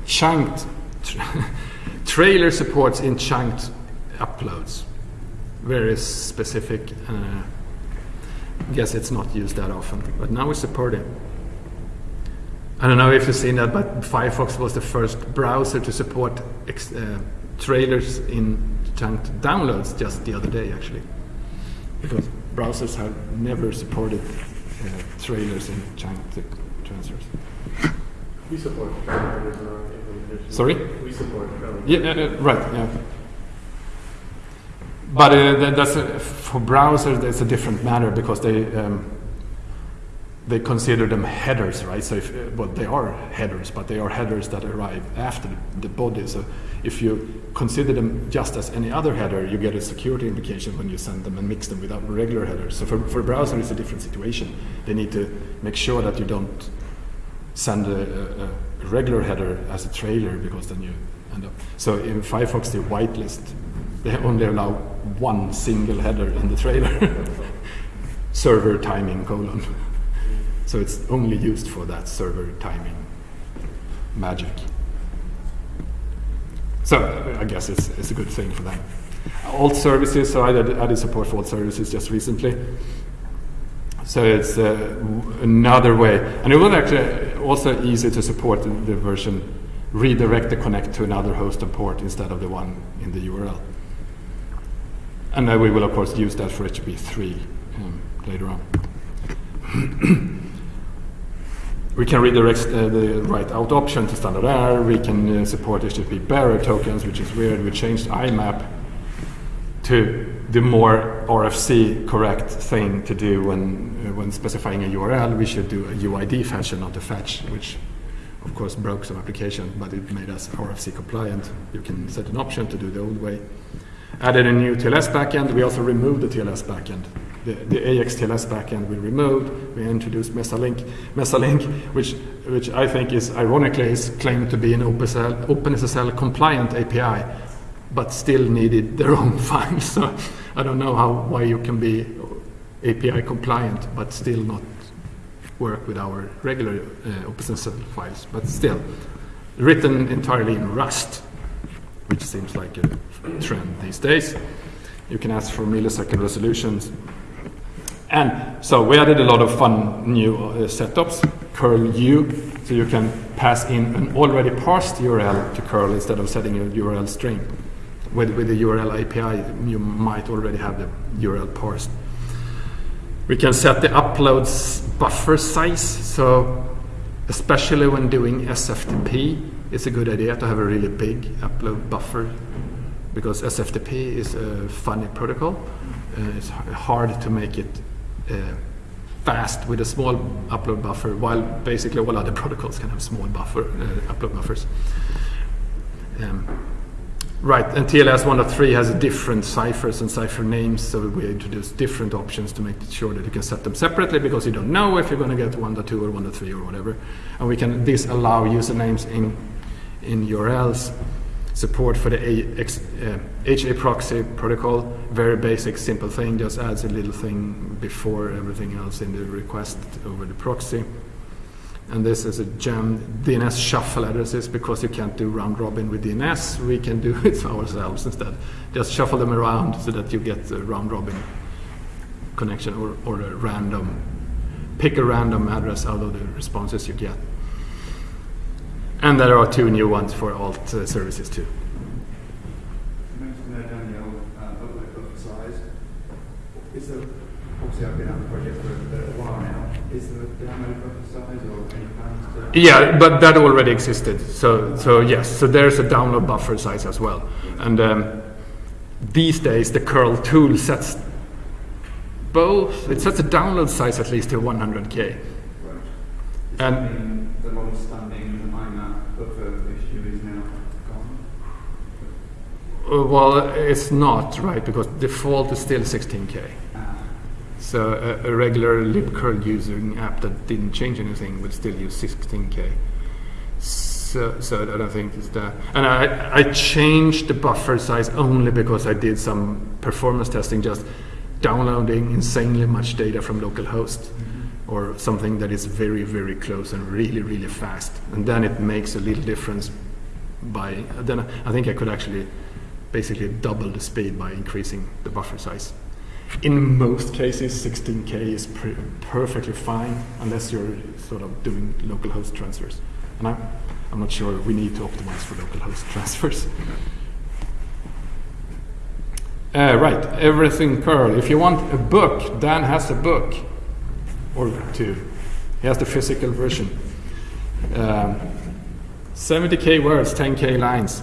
chunked trailer supports in chunked uploads. Very specific. Uh, guess it's not used that often, but now we support it. I don't know if you've seen that, but Firefox was the first browser to support uh, trailers in chunked downloads just the other day, actually. Because browsers have never supported uh, trailers in chunked transfers. We support trailer Sorry? We support. Yeah, uh, uh, right, yeah. But uh, that, that's a, for browsers, that's a different matter because they um, they consider them headers, right? So, if, uh, well, they are headers, but they are headers that arrive after the body. So, if you consider them just as any other header, you get a security implication when you send them and mix them without regular headers. So, for, for browser, it's a different situation. They need to make sure that you don't send a, a, regular header as a trailer because then you end up. So, in Firefox, they whitelist. They only allow one single header in the trailer. Server timing colon. So it's only used for that server timing magic. So I guess it's, it's a good thing for them. Alt services, so I added, added support for alt services just recently. So it's uh, another way. And it was actually also easy to support the, the version redirect the connect to another host and port instead of the one in the URL. And uh, we will, of course, use that for HTTP3 um, later on. We can redirect uh, the write out option to standard error. We can uh, support HTTP bearer tokens, which is weird. We changed IMAP to the more RFC correct thing to do when, when specifying a URL. We should do a UID fetch and not a fetch, which of course broke some application, but it made us RFC compliant. You can set an option to do the old way. Added a new TLS backend. We also removed the TLS backend the, the axTLS backend we removed. We introduced Mesalink, Mesalink, which which I think is ironically is claimed to be an OpenSSL, OpenSSL compliant API, but still needed their own file. So I don't know how why you can be API compliant but still not work with our regular uh, OpenSSL files. But still, written entirely in Rust, which seems like a trend these days. You can ask for millisecond resolutions. And so we added a lot of fun new uh, setups. curl U, so you can pass in an already parsed URL to curl instead of setting a URL string. With, with the URL API, you might already have the URL parsed. We can set the uploads buffer size, so especially when doing SFTP, it's a good idea to have a really big upload buffer because SFTP is a funny protocol. Uh, it's hard to make it uh, fast with a small upload buffer, while basically all other protocols can have small buffer uh, upload buffers. Um, right, and TLS 1.3 has different ciphers and cipher names, so we introduced different options to make sure that you can set them separately because you don't know if you're going to get 1.2 or 1.3 or whatever. And we can disallow usernames in in URLs support for the AX, uh, HAProxy protocol. Very basic, simple thing. Just adds a little thing before everything else in the request over the proxy. And this is a gem DNS shuffle addresses because you can't do round robin with DNS. We can do it ourselves instead. Just shuffle them around so that you get a round robin connection or, or a random, pick a random address out of the responses you get. And there are two new ones for alt uh, services too. Uh. Is there, obviously I've been on the project for a while now, is there a download buffer size or any plans to? Yeah, but that already existed. So, so yes, so there's a download buffer size as well. And um, these days, the curl tool sets both. It sets a download size at least to 100k. Right. And- the long-standing IMAP buffer issue is now gone? Uh, well, it's not right because default is still 16k. So a, a regular libcurl using app that didn't change anything would still use 16k. So, so I don't think it's that. And I, I changed the buffer size only because I did some performance testing, just downloading insanely much data from localhost mm-hmm. or something that is very, very close and really, really fast. And then it makes a little difference by, then I think I could actually basically double the speed by increasing the buffer size. In most cases, 16k is perfectly fine unless you're sort of doing localhost transfers. And I'm, I'm not sure we need to optimize for localhost transfers. Uh, right, everything curl. If you want a book, Dan has a book or two. He has the physical version. Um, 70k words, 10k lines.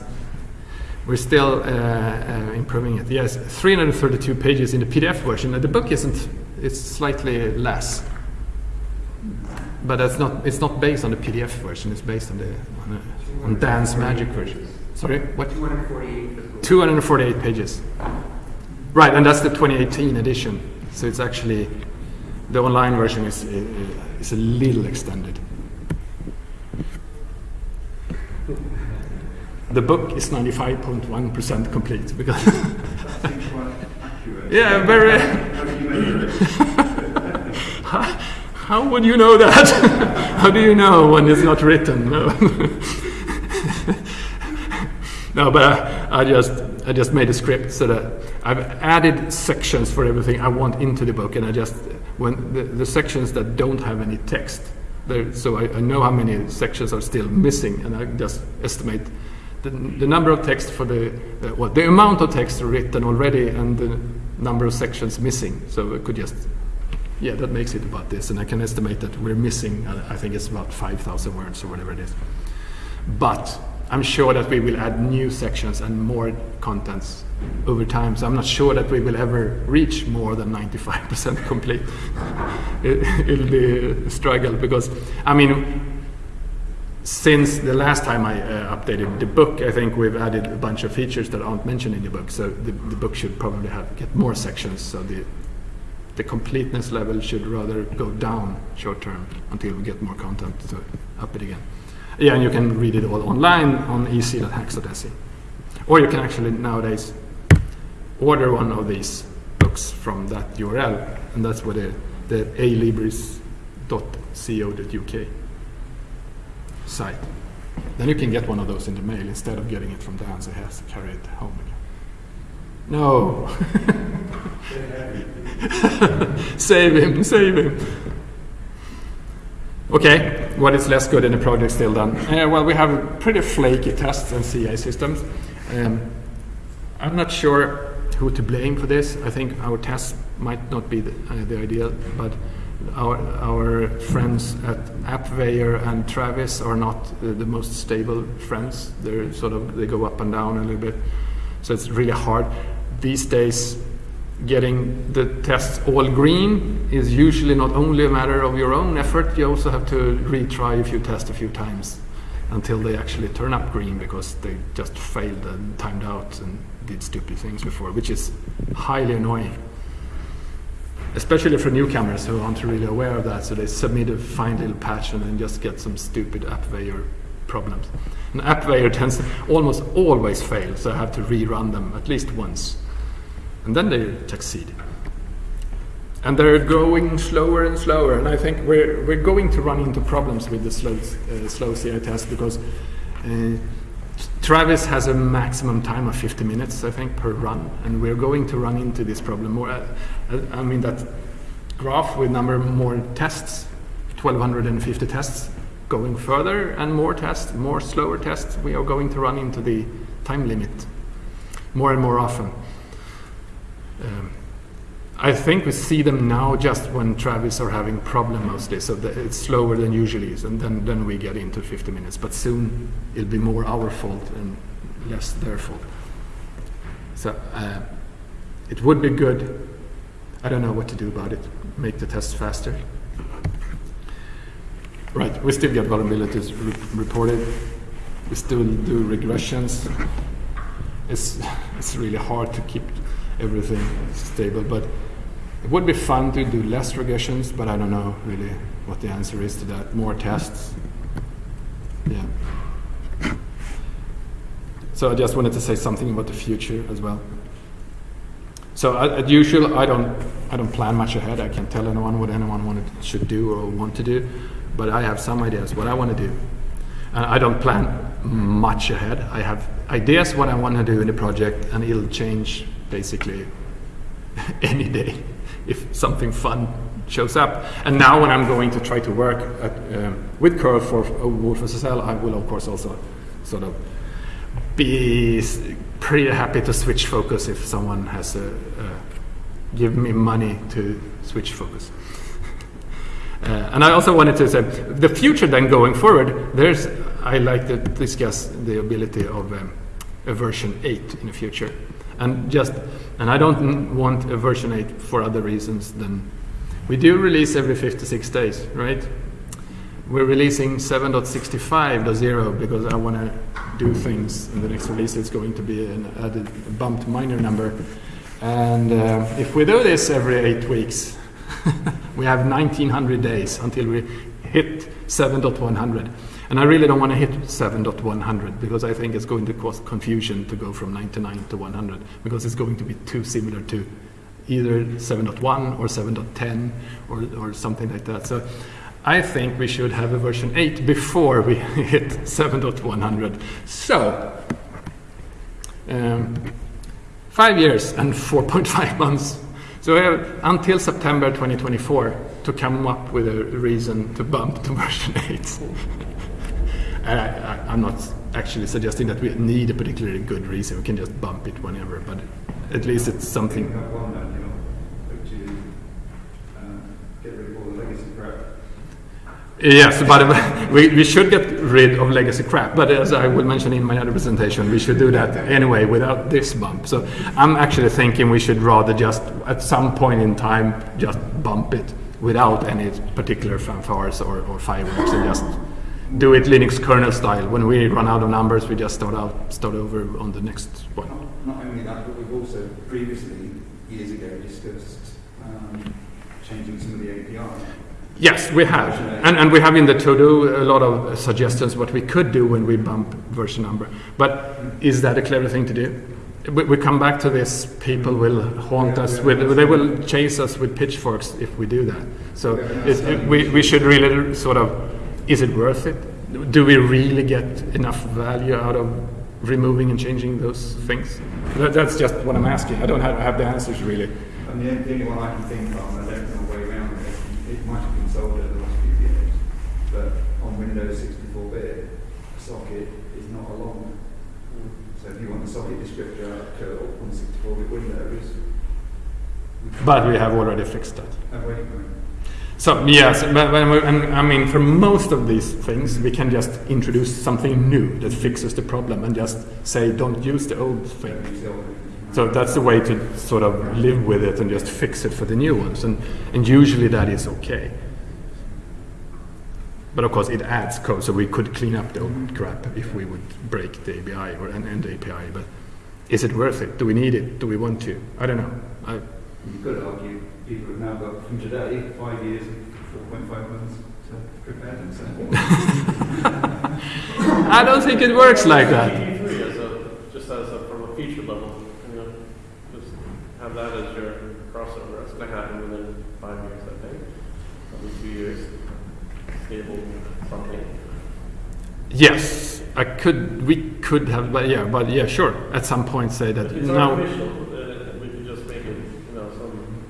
We're still uh, uh, improving it. Yes, 332 pages in the PDF version. The book isn't. It's slightly less, but that's not. It's not based on the PDF version. It's based on the on, the, on Dan's Magic version. Sorry, what? 248 248 pages. Right, and that's the 2018 edition. So it's actually the online version is is a little extended. The book is 95.1% complete because that seems quite yeah, very. How do you measure it? How would you know that? How do you know when it's not written? No, no but I, I just I just made a script so that I've added sections for everything I want into the book, and I just when the, the sections that don't have any text, there, so I, I know how many sections are still missing, and I just estimate the, the number of text for the uh, well the amount of text written already and the number of sections missing. So I could just yeah, that makes it about this, and I can estimate that we're missing. uh, I think it's about five thousand words or whatever it is. But I'm sure that we will add new sections and more contents over time. So I'm not sure that we will ever reach more than 95% complete. it, it'll be a struggle because I mean, since the last time I uh, updated the book, I think we've added a bunch of features that aren't mentioned in the book. So the, the book should probably have get more sections. So the the completeness level should rather go down short term until we get more content to up it again. Yeah, and you can read it all online on ec.haxx.se. Or you can actually nowadays order one of these books from that URL, and that's where the, the alibris.co.uk site. Then you can get one of those in the mail instead of getting it from Dan, so he has to carry it home again. No. save him, save him. Okay, what is less good in the project still done? Uh, well, we have pretty flaky tests and CI systems. Um, I'm not sure who to blame for this. I think our tests might not be the, uh, the ideal, but our, our friends at AppVeyor and Travis are not uh, the most stable friends. They're sort of they go up and down a little bit, so it's really hard these days. Getting the tests all green is usually not only a matter of your own effort. You also have to retry a few tests a few times until they actually turn up green because they just failed and timed out and did stupid things before, which is highly annoying especially for newcomers who aren't really aware of that. So they submit a fine little patch and then just get some stupid AppVeyor problems. And AppVeyor tends to almost always fail, so I have to rerun them at least once. And then they succeed. And they're growing slower and slower. And I think we're, we're going to run into problems with the slow, uh, slow CI test because uh, Travis has a maximum time of 50 minutes, I think, per run, and we're going to run into this problem more. I mean that graph with number more tests, 1250 tests, going further and more tests, more slower tests, we are going to run into the time limit more and more often. Um, I think we see them now just when Travis are having problem mostly, so it's slower than usually is, and then, then we get into 50 minutes. But soon it'll be more our fault and less their fault. So uh, it would be good. I don't know what to do about it. Make the tests faster. Right, we still get vulnerabilities re reported. We still do regressions. It's it's really hard to keep everything stable, but it would be fun to do less regressions, but I don't know really what the answer is to that. More tests. Yeah. So I just wanted to say something about the future as well. So uh, as usual, I don't, I don't plan much ahead. I can't tell anyone what anyone wanted, should do or want to do, but I have some ideas what I want to do. And I don't plan much ahead. I have ideas what I want to do in the project, and it'll change basically any day if something fun shows up. And now when I'm going to try to work at, um, with curl for wolfSSL, I will of course also sort of be pretty happy to switch focus if someone has a, give me money to switch focus. uh, and I also wanted to say the future then going forward. There's I like to discuss the ability of um, a version 8 in the future and just and I don't want a version 8 for other reasons than we do release every 56 days right we're releasing 7.65.0 because I want to do things in the next release. It's going to be an added bumped minor number. And uh, if we do this every eight weeks we have 1900 days until we hit 7.100 and I really don't want to hit 7.100 because I think it's going to cause confusion to go from 99 to 100 because it's going to be too similar to either 7.1 or 7.10 or, or something like that. So I think we should have a version 8 before we hit 7.100. So, um, five years and 4.5 months. So we have until September 2024 to come up with a reason to bump to version 8. I, am not actually suggesting that we need a particularly good reason. We can just bump it whenever, but at least it's something. Yes, but we, we should get rid of legacy crap. But as I will mention in my other presentation, we should do that anyway without this bump. So I'm actually thinking we should rather just, at some point in time, just bump it without any particular fanfares or, or fireworks and just do it Linux kernel style. When we run out of numbers, we just start out, start over on the next one. Not only that, but we've also previously, years ago, discussed um, changing some of the API. Yes, we have. And, and we have in the to-do a lot of suggestions what we could do when we bump version number. But is that a clever thing to do? We, we come back to this, people will haunt us with, they will chase us with pitchforks if we do that. So it, we, we should really sort of is it worth it? Do we really get enough value out of removing and changing those things? That, that's just what I'm asking. I don't have, have the answers really. And the only one I can think of, and I don't know a way around it, it might have been sold over the last few years, but on Windows 64-bit, a socket is not a long. Hmm. So if you want the socket descriptor to on 64-bit Windows, But we have already fixed that. wait a minute. So yes, but, but and, I mean, for most of these things, we can just introduce something new that fixes the problem, and just say, don't use the old thing. Don't use the old one. So that's the way to sort of live with it and just fix it for the new ones, and and usually that is okay. But of course, it adds code, so we could clean up the old crap if we would break the API or and, and the API. But is it worth it? Do we need it? Do we want to? I don't know. I, You could argue people have now got from today five years and 4.5 months to prepare themselves. I don't think it works like that. E3 as a, just as a, from a feature level, you know, just have that as your crossover. That's gonna happen within five years, I think. Probably two years, stable something. Yes, I could. We could have, but yeah, but yeah, sure. At some point, say that If it's now. uh, we could just make it, you know, some,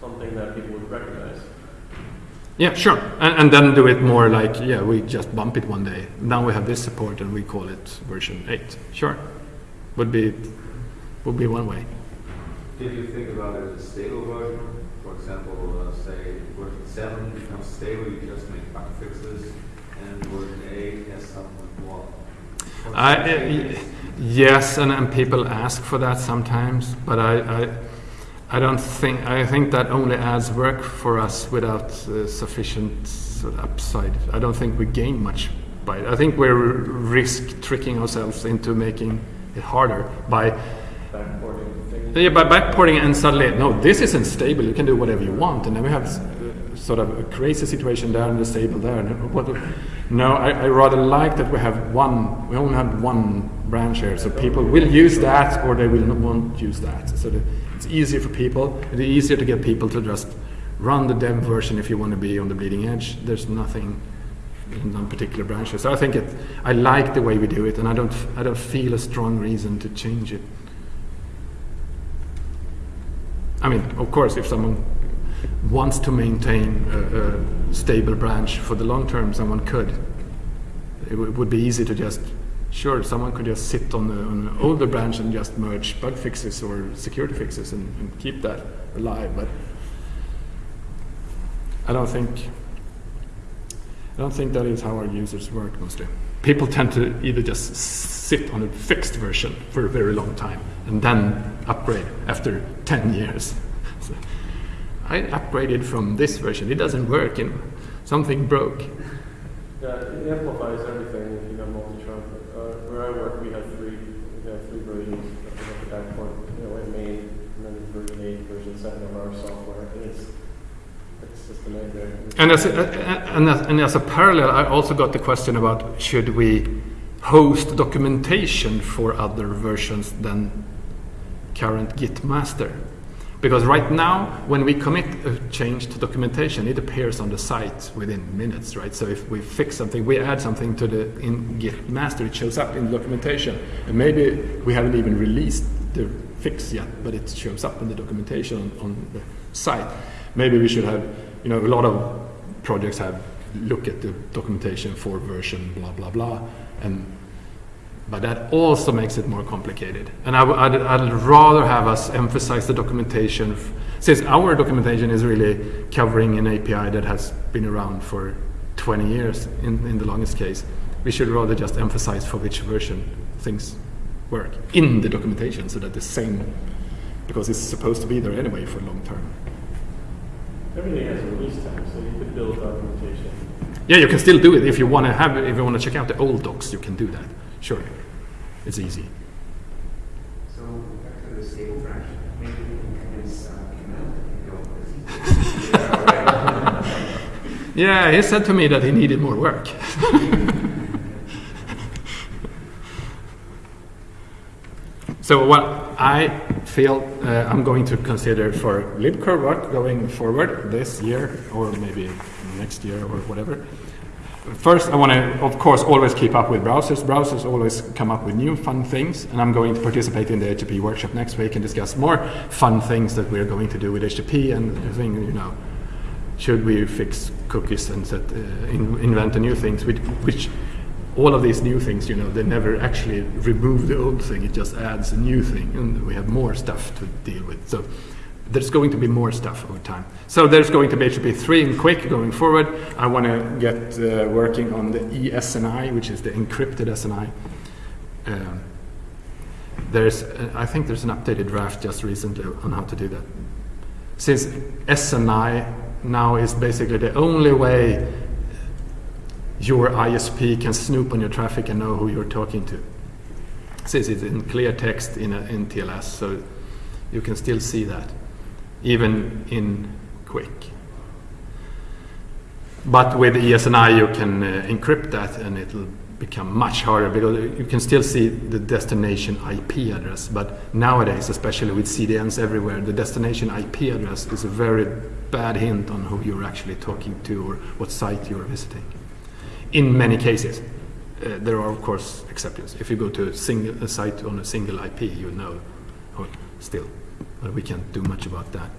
something that people would recognize. Yeah, sure. And, and then do it more like, yeah, we just bump it one day. Now we have this support and we call it version 8. Sure. Would be would be one way. Did you think about it as a stable version? Example, uh, say version 7 becomes stable, you just make bug fixes, and version 8 has some more. I, yes, and, and people ask for that sometimes, but I, I I don't think I think that only adds work for us without uh, sufficient sort of upside. I don't think we gain much by it. I think we're risk tricking ourselves into making it harder by. Yeah, by backporting and suddenly, no, this isn't stable. You can do whatever you want, and then we have uh, sort of a crazy situation there and the stable there. No, I, I rather like that we have one. We only have one branch here, so people will use that or they will not won't use that. So the, it's easier for people. It's easier to get people to just run the dev version if you want to be on the bleeding edge. There's nothing in one particular branch. So I think it. I like the way we do it, and I don't. I don't feel a strong reason to change it. I mean, of course, if someone wants to maintain a, a stable branch for the long term, someone could. It, would be easy to just, sure, someone could just sit on, the, on an older branch and just merge bug fixes or security fixes and, and keep that alive. But I don't think, I don't think that is how our users work mostly. People tend to either just sit on a fixed version for a very long time and then upgrade after 10 years. So, I upgraded from this version, it doesn't work, and something broke. Yeah, it amplifies everything if you have multi-trunk. Uh, where I work, we have three, we have three versions of the backport, you know, in main, and then version eight, version seven of our software, and it's, it's just a nightmare. And as, a, uh, uh, and, as, and as a parallel, I also got the question about should we host documentation for other versions than current Git master? Because right now, when we commit a change to documentation, it appears on the site within minutes, right? So if we fix something, we add something to the in Git master, it shows up in the documentation. And maybe we haven't even released the fix yet, but it shows up in the documentation on, on the site. Maybe we should have, you know, a lot of projects have look at the documentation for version blah blah blah, and but that also makes it more complicated. And I, would I'd, rather have us emphasize the documentation, since our documentation is really covering an API that has been around for 20 years in, in the longest case. We should rather just emphasize for which version things work in the documentation so that the same, because it's supposed to be there anyway for long term. Everything has a release time, so you could build documentation. Yeah, you can still do it if you want to have, if you want to check out the old docs, you can do that. Sure, it's easy. So back to the stable branch, maybe it's uh, command, you know, Yeah, he said to me that he needed more work. so what I feel uh, I'm going to consider for libcurl going forward this year or maybe next year or whatever First, I want to, of course, always keep up with browsers. Browsers always come up with new fun things, and I'm going to participate in the HTTP workshop next week and discuss more fun things that we're going to do with HTTP and thing, you know, should we fix cookies and set, uh, in, invent new things, which, which all of these new things, you know, they never actually remove the old thing. It just adds a new thing, and we have more stuff to deal with. So there's going to be more stuff over time. So there's going to be HTTP 3 and QUIC going forward. I want to get uh, working on the ESNI, which is the encrypted SNI. Um, there's, uh, I think there's an updated draft just recently on how to do that. Since SNI now is basically the only way your ISP can snoop on your traffic and know who you're talking to. Since it's in clear text in, a, in TLS, so you can still see that, even in QUIC. But with ESNI, you can uh, encrypt that and it'll become much harder because you can still see the destination IP address. But nowadays, especially with CDNs everywhere, the destination IP address is a very bad hint on who you're actually talking to or what site you're visiting. In many cases, uh, there are of course exceptions. If you go to a, single, a site on a single IP, you know, or still, but we can't do much about that.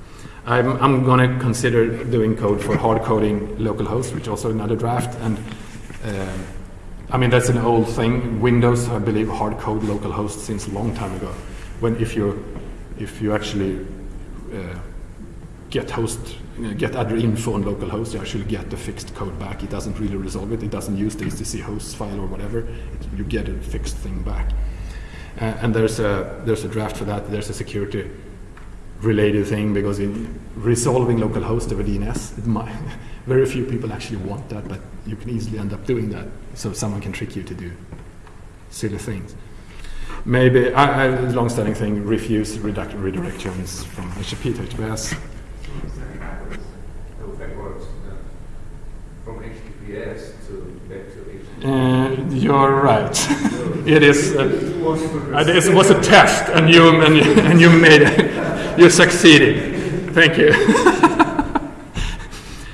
I'm, I'm going to consider doing code for hard coding localhost, which also another draft. And uh, I mean that's an old thing. Windows, I believe, hard code localhost since a long time ago. When if you if you actually uh, get host uh, get other info on localhost, you actually get the fixed code back. It doesn't really resolve it. It doesn't use the HTTC host file or whatever. It, you get a fixed thing back. Uh, and there's a there's a draft for that. There's a security related thing because in resolving localhost over DNS, might, very few people actually want that, but you can easily end up doing that. So someone can trick you to do silly things. Maybe I long-standing thing: refuse redact, redirections from HTTP to HTTPS. No, backwards. uh, To back to. Uh, you're right. it is. Uh, uh, was a test, and you and you, and you made it. You succeeded. Thank you.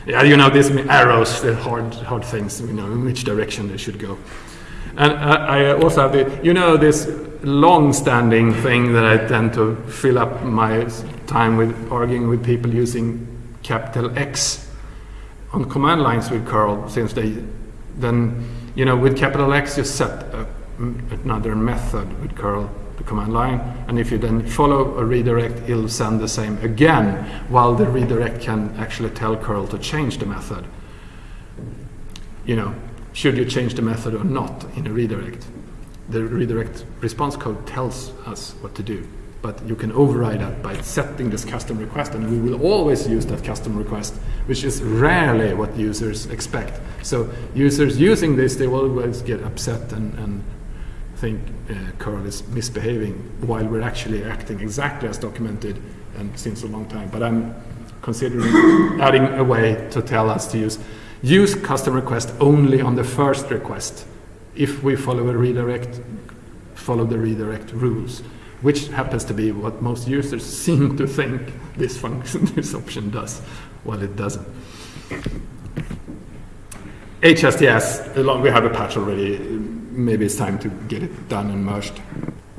yeah, you know these arrows, the hard, hard things. You know in which direction they should go. And I, I also have the, you know, this long-standing thing that I tend to fill up my time with arguing with people using capital X on command lines with curl, since they then, you know, with capital X you set a, another method with curl, the command line, and if you then follow a redirect, it'll send the same again, while the redirect can actually tell curl to change the method. You know, should you change the method or not in a redirect? The redirect response code tells us what to do, but you can override that by setting this custom request, and we will always use that custom request, which is rarely what users expect. So users using this, they will always get upset and, and think uh, curl is misbehaving, while we're actually acting exactly as documented and since a long time. But I'm considering adding a way to tell us to use use custom request only on the first request. If we follow a redirect, follow the redirect rules, which happens to be what most users seem to think this function, this option does, while it doesn't. HSTS, along- we have a patch already. Maybe it's time to get it done and merged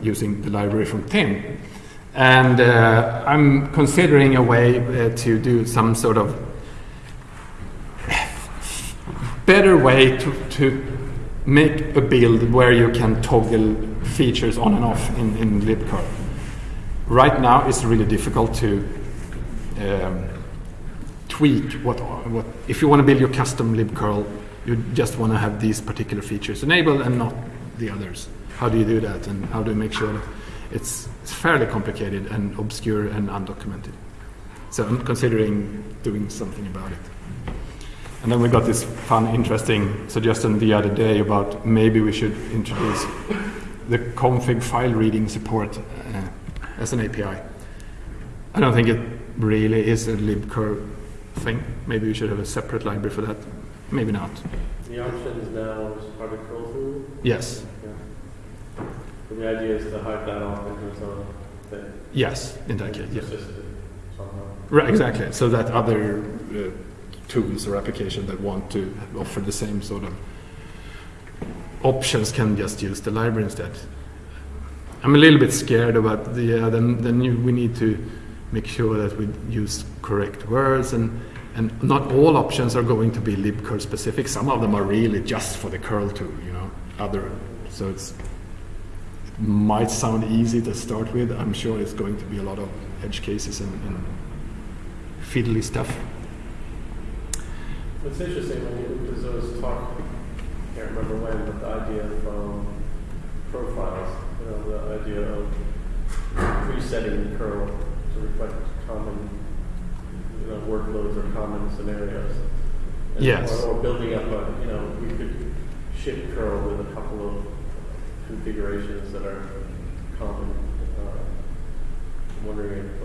using the library from Tim. And uh, I'm considering a way uh, to do some sort of better way to, to make a build where you can toggle features on and off in, in libcurl. Right now, it's really difficult to um, tweak what, what. If you want to build your custom libcurl, you just want to have these particular features enabled and not the others. How do you do that, and how do you make sure that it's, it's fairly complicated and obscure and undocumented? So I'm considering doing something about it. And then we got this fun, interesting suggestion the other day about maybe we should introduce the config file reading support uh, as an API. I don't think it really is a libcurl thing. Maybe we should have a separate library for that. Maybe not. The option is now part of curl through. Yes. Yeah. The idea is to hide that off into its own thing. Yes, in that case, yes. Right, exactly. So that other uh, tools or application that want to offer the same sort of options can just use the library instead. I'm a little bit scared about the, yeah, then, then you, we need to make sure that we use correct words and, and not all options are going to be libcurl specific. Some of them are really just for the curl tool, you know, other, so it's, might sound easy to start with. I'm sure it's going to be a lot of edge cases and, and fiddly stuff. It's interesting when you, there talk, can't remember when, but the idea from profiles, you know, the idea of presetting the curl to reflect common, you know, workloads or common scenarios. And- Yes. Or, or building up a, you know, we could ship curl with a couple of configurations that are common. Uh, I'm wondering if,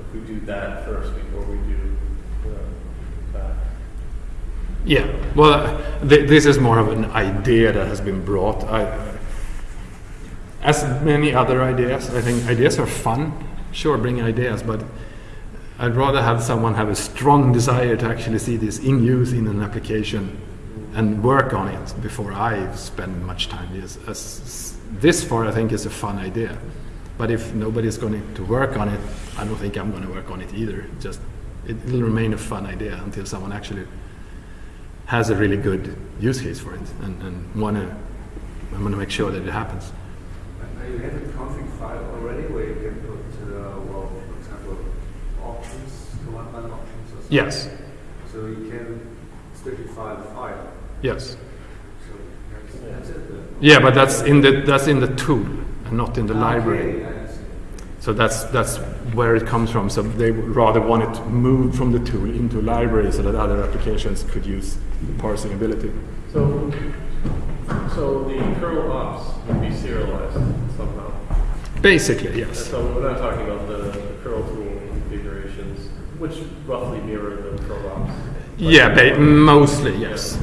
if we do that first before we do uh, that. Yeah, well, th- this is more of an idea that has been brought. I, as many other ideas, I think ideas are fun. Sure, bring ideas, but I'd rather have someone have a strong desire to actually see this in use in an application and work on it before I spend much time. Yes, as, this far, I think is a fun idea. But if nobody's going to work on it, I don't think I'm going to work on it either. Just it will remain a fun idea until someone actually has a really good use case for it and, and want to I'm going to make sure that it happens. Now you have a config file already where you can put, uh, well, for example, options, command line options or something. Yes, So you can specify the file. yes. So that's, that's it. Yeah, but that's in the that's in the tool and not in the library. Okay. So that's that's where it comes from. So they rather want it moved from the tool into library so that other applications could use the parsing ability. So, so the curl ops would be serialized somehow. Basically, yes. so we're not talking about the, the curl tool configurations, which roughly mirror the curl ops. Yeah, ba- mostly yes.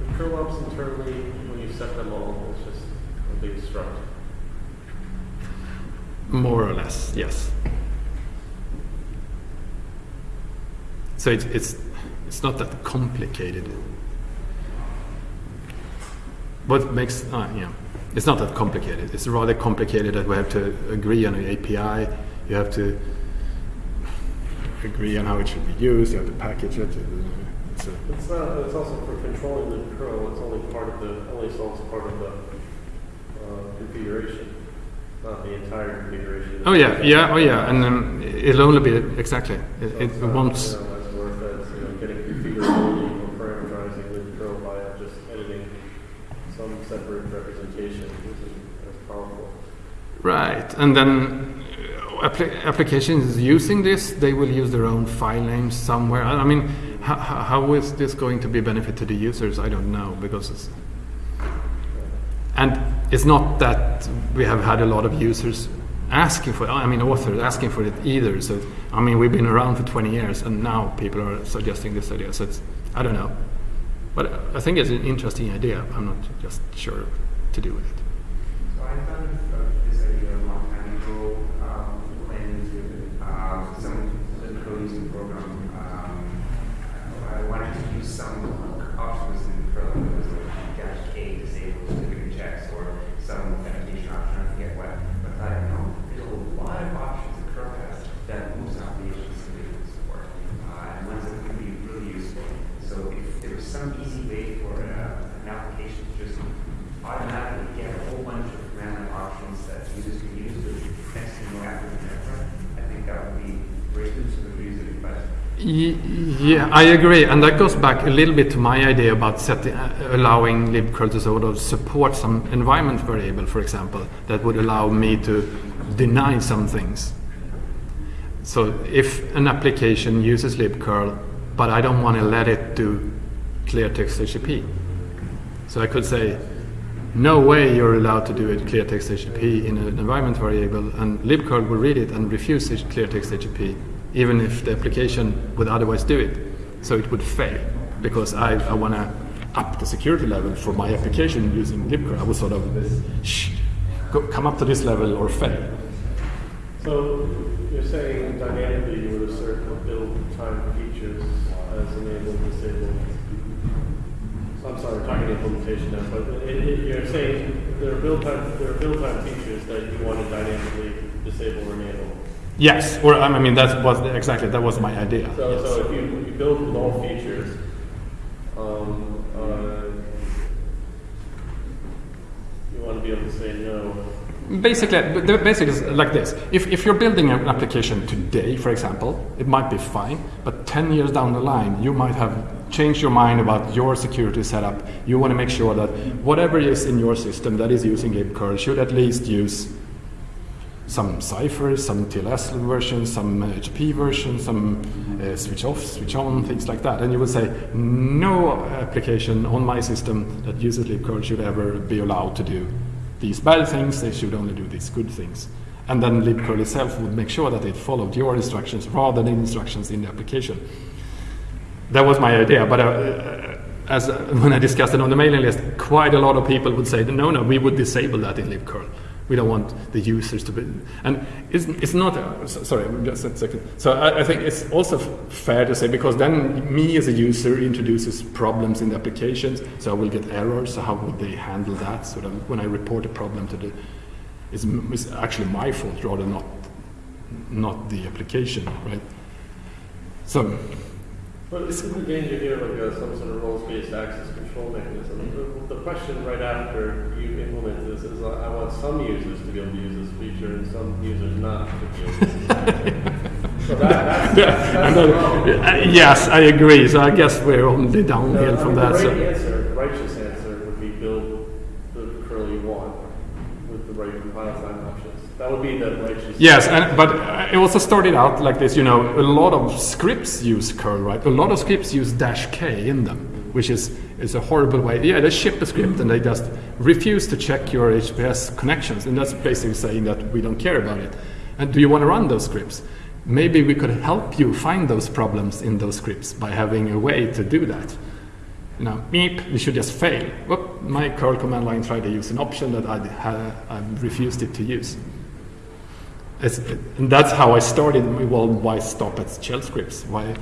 The curl ops internally, when you set them all, it's just a big struct. More or less, yes. So it's it's it's not that complicated. What makes uh, yeah, it's not that complicated. It's rather complicated that we have to agree on an API. You have to agree on how it should be used. You have to package it. It's It's not, it's also for controlling the curl, it's only part of the, only solves part of the uh, configuration, not the entire configuration. oh yeah, yeah, oh yeah, and um, it'll only be exactly. It, So it it's not. You know, it's worth it, you know, getting configurability or parameterizing the curl by just editing some separate representation isn't as powerful. Right, and then uh, appli- applications using this, they will use their own file names somewhere. I I mean, how, how is this going to be a benefit to the users? I don't know because it's it's not that we have had a lot of users asking for. I mean, authors asking for it either. So I mean, we've been around for 20 years, and now people are suggesting this idea. So it's I don't know, but I think it's an interesting idea. I'm not just sure to do with it. So I thought of this idea a long time ago, um, when uh, some the coding program, um, I wanted to use some options in Perl, it was like dash K disabled certificate checks or some authentication option, I forget what. But I don't know, there's a lot of options that Perl has that most applications simply don't support, uh, and ones that could be really useful. So if there was some easy way for uh, an application to just automatically get a whole bunch of command line options that users can use to next thing you know after the network, I think that would be great news for the user, but Y- Yeah, I agree, and that goes back a little bit to my idea about setting, uh, allowing libcurl to sort of support some environment variable, for example, that would allow me to deny some things. So if an application uses libcurl, but I don't want to let it do clear text HTTP, so I could say, no way you're allowed to do it clear text HTTP in an environment variable, and libcurl will read it and refuse clear text HTTP, even if the application would otherwise do it. So it would fail because I, I want to up the security level for my application using libcurl. I would sort of sh- go, come up to this level or fail. So you're saying dynamically you would assert build time features as enabled, disabled. I'm sorry, talking implementation now, but it, it, you're saying there are build time there are build time features that you want to dynamically disable or enable. Yes, or I mean that was exactly that was my idea. So, yes. so if you, you build all features, um, uh, you want to be able to say no. Basically, the basic is like this. If, if you're building an application today, for example, it might be fine, but 10 years down the line, you might have changed your mind about your security setup. You want to make sure that whatever is in your system that is using libcurl should at least use some ciphers, some TLS versions, some HTTP versions, some uh, switch off, switch on, things like that. And you would say, no application on my system that uses libcurl should ever be allowed to do these bad things, they should only do these good things. And then libcurl itself would make sure that it followed your instructions rather than instructions in the application. That was my idea, but uh, as uh, when I discussed it on the mailing list, quite a lot of people would say, no, no, we would disable that in libcurl. We don't want the users to be. And it's, it's not. Uh, so- sorry, just a second. So I, I think it's also fair to say because then me as a user introduces problems in the applications, so I will get errors. So how would they handle that? So that when I report a problem to the, it's, it's actually my fault rather not not the application, right? So But isn't the danger here like a, some sort of roles-based access control mechanism? The, the question right after you implement this is, uh, I want some users to be able to use this feature and some users not to be able to use it. So that, that's, that's, and the then- problem. uh, yes, I agree. So I guess we're on the downhill Now, from that. So. answer, the righteous answer would be build the curl you want with the right compile time options. That would be the righteous. Yes, and, but uh, it also started out like this. You know, a lot of scripts use curl, right? A lot of scripts use dash k in them, which is is a horrible way. Yeah, they ship a script and they just refuse to check your HTTPS connections, and that's basically saying that we don't care about it. And do you want to run those scripts? Maybe we could help you find those problems in those scripts by having a way to do that. You know, beep, we should just fail. Whoop, my curl command line tried to use an option that I, I refused it to use. It's, and that's how I started. Well, why stop at shell scripts? Why?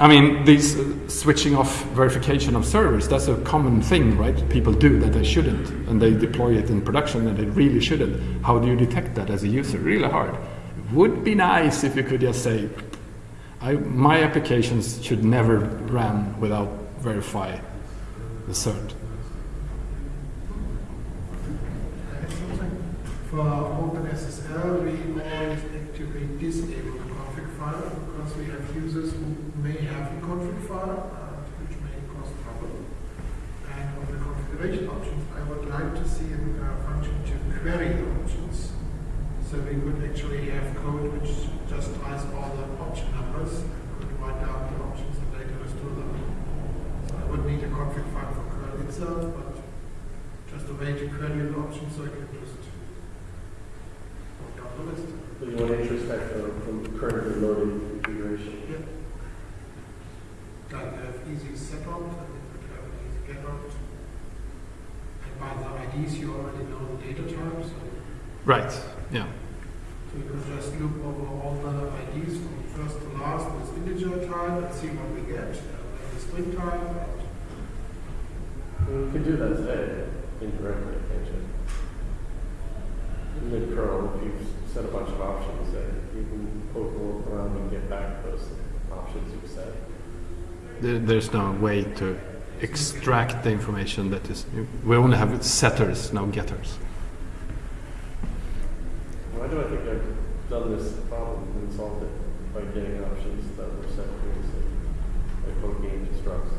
I mean, these uh, switching off verification of servers, that's a common thing, right? People do that they shouldn't, and they deploy it in production and they really shouldn't. How do you detect that as a user? Really hard. Would be nice if you could just say, I, my applications should never run without verify the cert. For OpenSSL, we always activate disable the config file because we have users who may have a config file, uh, which may cause trouble. And on the configuration options, I would like to see a uh, function to query the options. So we could actually have code which just tries all the option numbers, could write down the options and later restore them. So I would need a config file for curl itself, but just a way to query the options so I can just work down the list. So you want to introspect from, from currently loaded configuration. Like have easy setopt, and you could have an easy getopt. And by the IDs, you already know the data type, so Right. Yeah. so you could just loop over all the IDs from first to last with integer type and see what we get, and the string type. and You can do that today indirectly, can't you? In the curl, if you set a bunch of options, then you can poke around and get back those options you've set. There, there's no way to extract the information that is. We only have setters, no getters. Why do I think I've done this problem and solved it by getting options that were set previously, by poking into structs?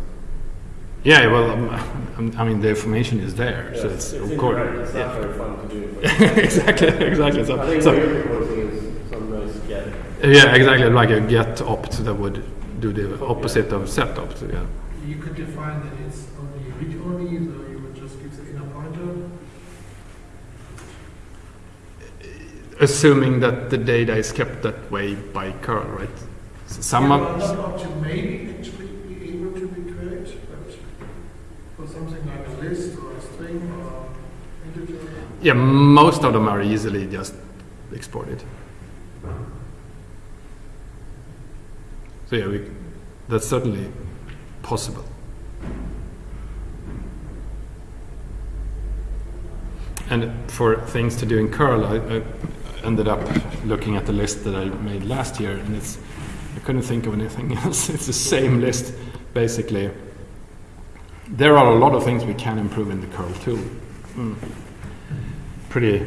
Yeah, well, um, um, I mean, the information is there, so it's, it's of course. it's not yeah. very fun to do. but exactly, exactly. I So, think so what you're proposing is some nice get. yeah, exactly, like a get opt that would do the opposite of set opt. Yeah. You could define that it's only read only, so you would just give the inner pointer. Assuming that the data is kept that way by curl, right? So some yeah, of, well, that option may actually be able to be queried, but for something like a list or a string or integer, Yeah, most of them are easily just exported. So yeah, we, that's certainly possible. And for things to do in curl, I, I ended up looking at the list that I made last year, and it's I couldn't think of anything else. It's the same list, basically. There are a lot of things we can improve in the curl tool. Mm. Pretty.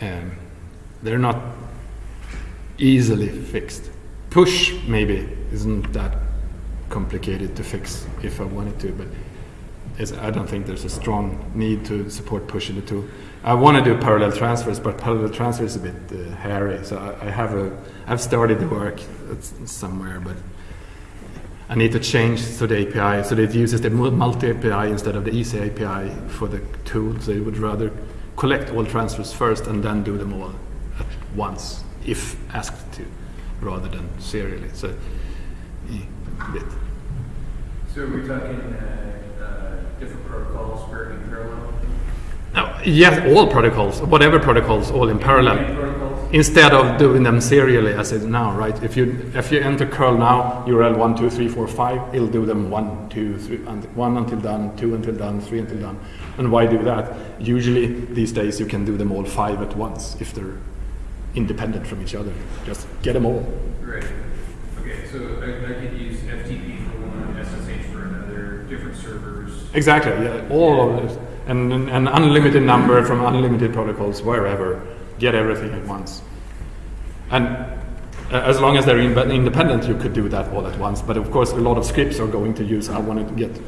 Um, they're not easily fixed. Push maybe isn't that complicated to fix if I wanted to, but I don't think there's a strong need to support push in the tool. I want to do parallel transfers, but parallel transfer is a bit uh, hairy. So I, I have a, I've started the work somewhere, but I need to change so the API so that it uses the multi API instead of the easy API for the tool. So it would rather collect all transfers first and then do them all at once if asked to, rather than serially. So bit. So are we talking uh, uh, different protocols for in parallel? No, yes, all protocols, whatever protocols, all in parallel. Instead of doing them serially as it now, right? If you if you enter curl now, URL one, two, three, four, five, it'll do them one, two, three, and one until done, two until done, three until done. And why do that? Usually these days you can do them all five at once if they're independent from each other. Just get them all. Right. Okay, so I, I could use FTP for one, SSH for another, different servers. Exactly, yeah, all of this. An an unlimited number from unlimited protocols wherever. Get everything at once. And uh, as long as they're in- independent, you could do that all at once. But of course, a lot of scripts are going to use, I want to get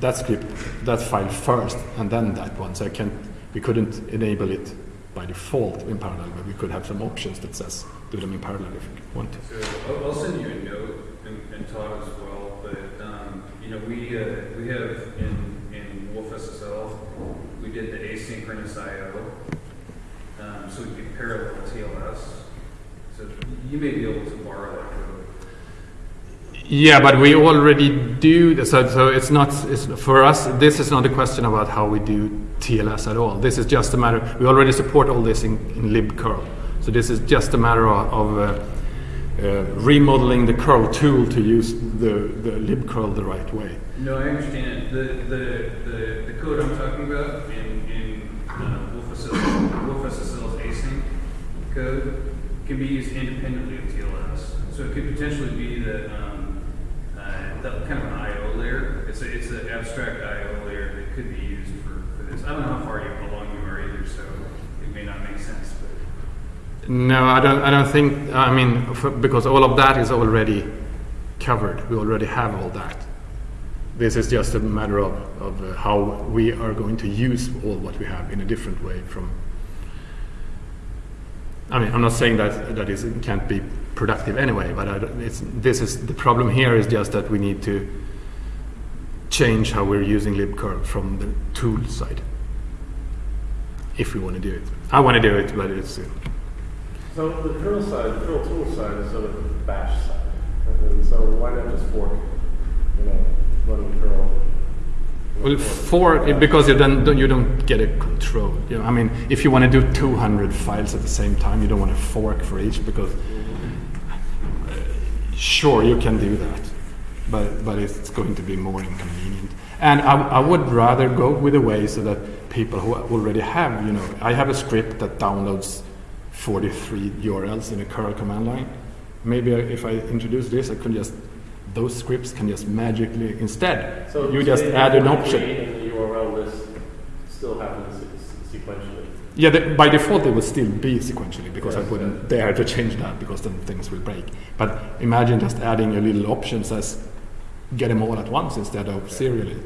that script, that file first, and then that one. So I can't, we couldn't enable it by default in parallel, but we could have some options that says do them in parallel if you want to. So I'll, send you a note and, and Todd as well, but, um, you know, we, uh, we have in, in Wolf did the asynchronous IO. Um, so we could parallel TLS. So you may be able to borrow that code. Yeah, but we already do. So, so it's not it's, for us. This is not a question about how we do TLS at all. This is just a matter. We already support all this in, in libcurl. So this is just a matter of, of uh, uh, remodeling the curl tool to use the, the libcurl the right way. No, I understand. The, the, the, the code I'm talking about in, in uh, wolfSSL, Wolf SSL's async code can be used independently of TLS. So it could potentially be that, um, uh, that kind of an IO layer. It's a, it's an abstract IO layer that could be used for, for this. I don't know how far you, along you are either, so it may not make sense, but. No, I don't. I don't think. I mean, for, because all of that is already covered. We already have all that. This is just a matter of, of uh, how we are going to use all what we have in a different way from. I mean, I'm not saying that that is can't be productive anyway, but I, it's, this is the problem here is just that we need to change how we're using libcurl from the tool side. If we want to do it, I want to do it, but it's. Uh, So the curl side, the curl tool side is sort of the bash side. And so why not just fork, you know, Well, for because you don't don't- you don't get a control. You know, I mean, if you want to do 200 files at the same time, you don't want to fork for each because uh, sure you can do that, but but it's going to be more inconvenient. And I, I would rather go with a way so that people who already have, you know, I have a script that downloads 43 URLs in a curl command line. Maybe if I introduce this, I could just those scripts can just magically instead So you just add an option. the URL list still happens sequentially. Yeah, by default it would still be sequentially because I wouldn't dare to change that because then things will break. But imagine just adding a little option says get them all at once instead of serially.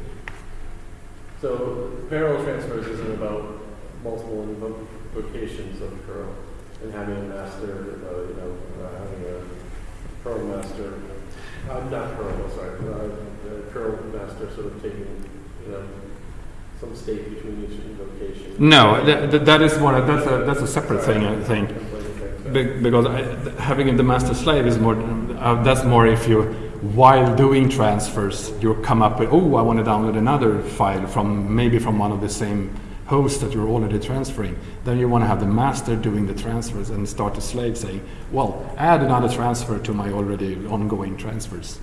So parallel transfers isn't about multiple invocations of curl and having a master, uh, you know, uh, having a curl master, uh, not curl, sorry, uh, curl master sort of taking, some state between each invocation. No, that, that, is one. That's a that's a separate thing. I think. Be- because I, having the master slave is more uh, that's more if you while doing transfers you come up with oh I want to download another file from maybe from one of the same host that you're already transferring, then you want to have the master doing the transfers and start the slave saying, well, add another transfer to my already ongoing transfers.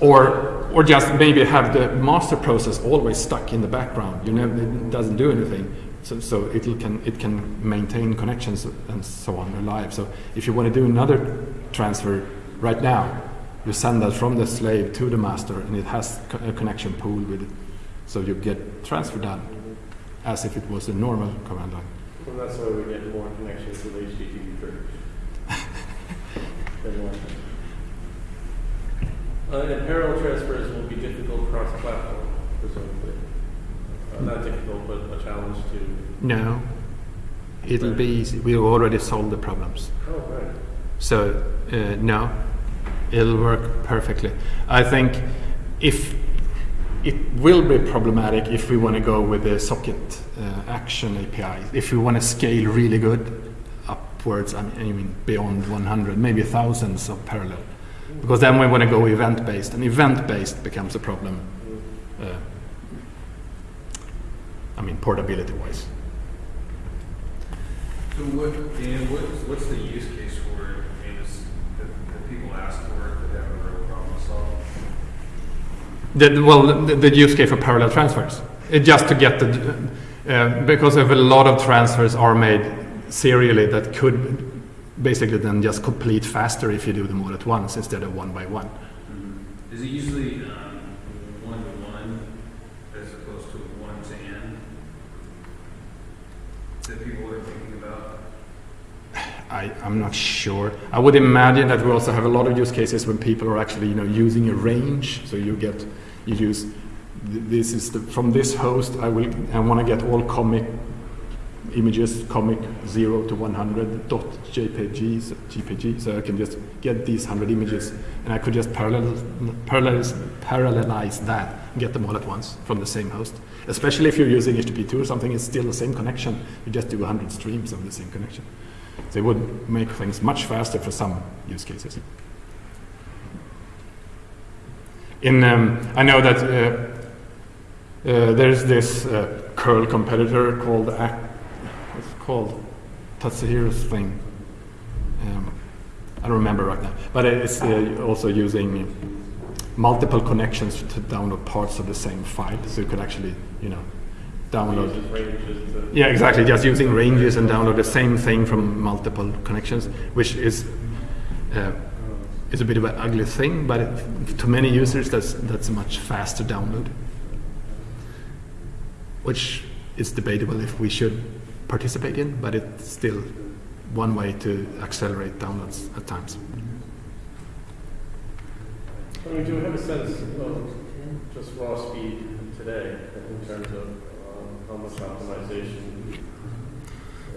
Or, or just maybe have the master process always stuck in the background. You know, it doesn't do anything. So, so it can, it can maintain connections and so on alive. So if you want to do another transfer right now, you send that from the slave to the master and it has a connection pool with it. So you get transfer done as if it was a normal command line. And that's why we get more connections with HTTP first. Uh, and parallel transfers will be difficult cross-platform, presumably. Uh, not difficult, but a challenge to. No, it'll be easy. We've already solved the problems. Oh, right. So uh, no, it'll work perfectly. I think if it will be problematic if we want to go with the socket uh, action API. If we want to scale really good upwards, I mean, beyond 100, maybe thousands of parallel, because then we want to go event based, and event based becomes a problem. Uh, I mean portability wise. So what, Dan, what's, the use case for? I mean, that people ask for it, that have a real problem to solve? The, well, the, the use case for parallel transfers, it just to get the, uh, because if a lot of transfers are made serially that could basically then just complete faster if you do them all at once instead of one by one. Is it usually um, one to one as opposed to one to n that people are thinking about? I, I'm not sure. I would imagine that we also have a lot of use cases when people are actually, you know, using a range. So you get, you use, th- this is the, from this host. I will, I want to get all comic images, comic zero to 100 dot JPG, so GPG. So I can just get these 100 images, and I could just parallel, parallelize, parallelize that, and get them all at once from the same host. Especially if you're using HTTP2 or something, it's still the same connection. You just do 100 streams of the same connection. They would make things much faster for some use cases. In, um, I know that uh, uh, there's this uh, curl competitor called what's it called Tatsuhiro's thing. Um, I don't remember right now, but it's uh, also using multiple connections to download parts of the same file, so you could actually, you know, download. Yeah, exactly. Just using ranges and download the same thing from multiple connections, which is uh, is a bit of an ugly thing, but it, to many users, that's that's a much faster download. Which is debatable if we should participate in, but it's still one way to accelerate downloads at times. I mean, do we have a sense of just raw speed today in terms of much optimization?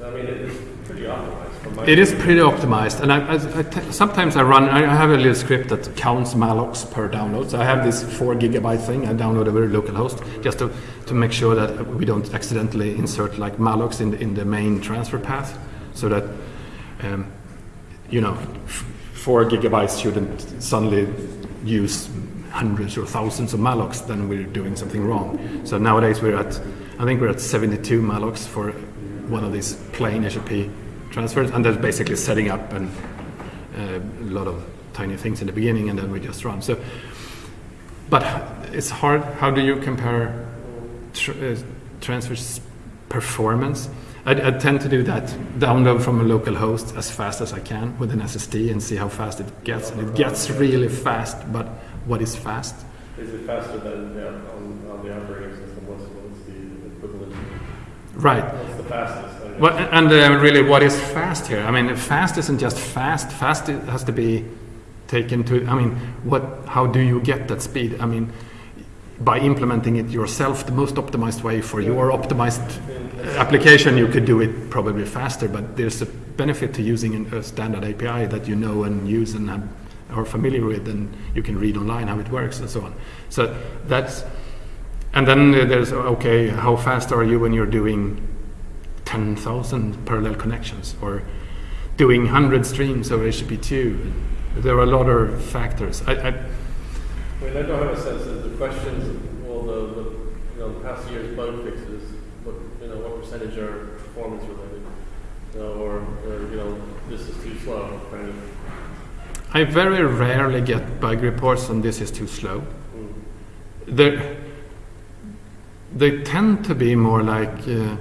I mean, it is pretty optimized. It is pretty optimized, and I, I, I t- sometimes I run. I have a little script that counts mallocs per download. So I have this four gigabyte thing. I download over localhost just to, to make sure that we don't accidentally insert like mallocs in the, in the main transfer path, so that um, you know f- four gigabytes shouldn't suddenly use hundreds or thousands of mallocs. Then we're doing something wrong. So nowadays we're at I think we're at 72 mallocs for one of these plain HTTP transfers, and that's basically setting up and uh, a lot of tiny things in the beginning, and then we just run. So, but it's hard. How do you compare tr- uh, transfers performance? I, I tend to do that. Download from a local host as fast as I can with an SSD and see how fast it gets, and it gets really fast. But what is fast? Is it faster than the, on, on the operating system? What's, what's the equivalent? Right. The fastest? Well, and uh, really, what is fast here? I mean, fast isn't just fast. Fast has to be taken to. I mean, what? How do you get that speed? I mean, by implementing it yourself, the most optimized way for your optimized application, you could do it probably faster. But there's a benefit to using a standard API that you know and use and have, are familiar with, and you can read online how it works and so on. So that's. And then there's okay, how fast are you when you're doing 10,000 parallel connections or doing 100 streams of HTTP2. There are a lot of factors. I, I, I mean, I don't have a sense of the questions, well, the, the, you know, the past year's bug fixes, what, you know, what percentage are performance related? You know, or, or, you know, this is too slow, kind of. I very rarely get bug reports on this is too slow. Mm. They they tend to be more like uh,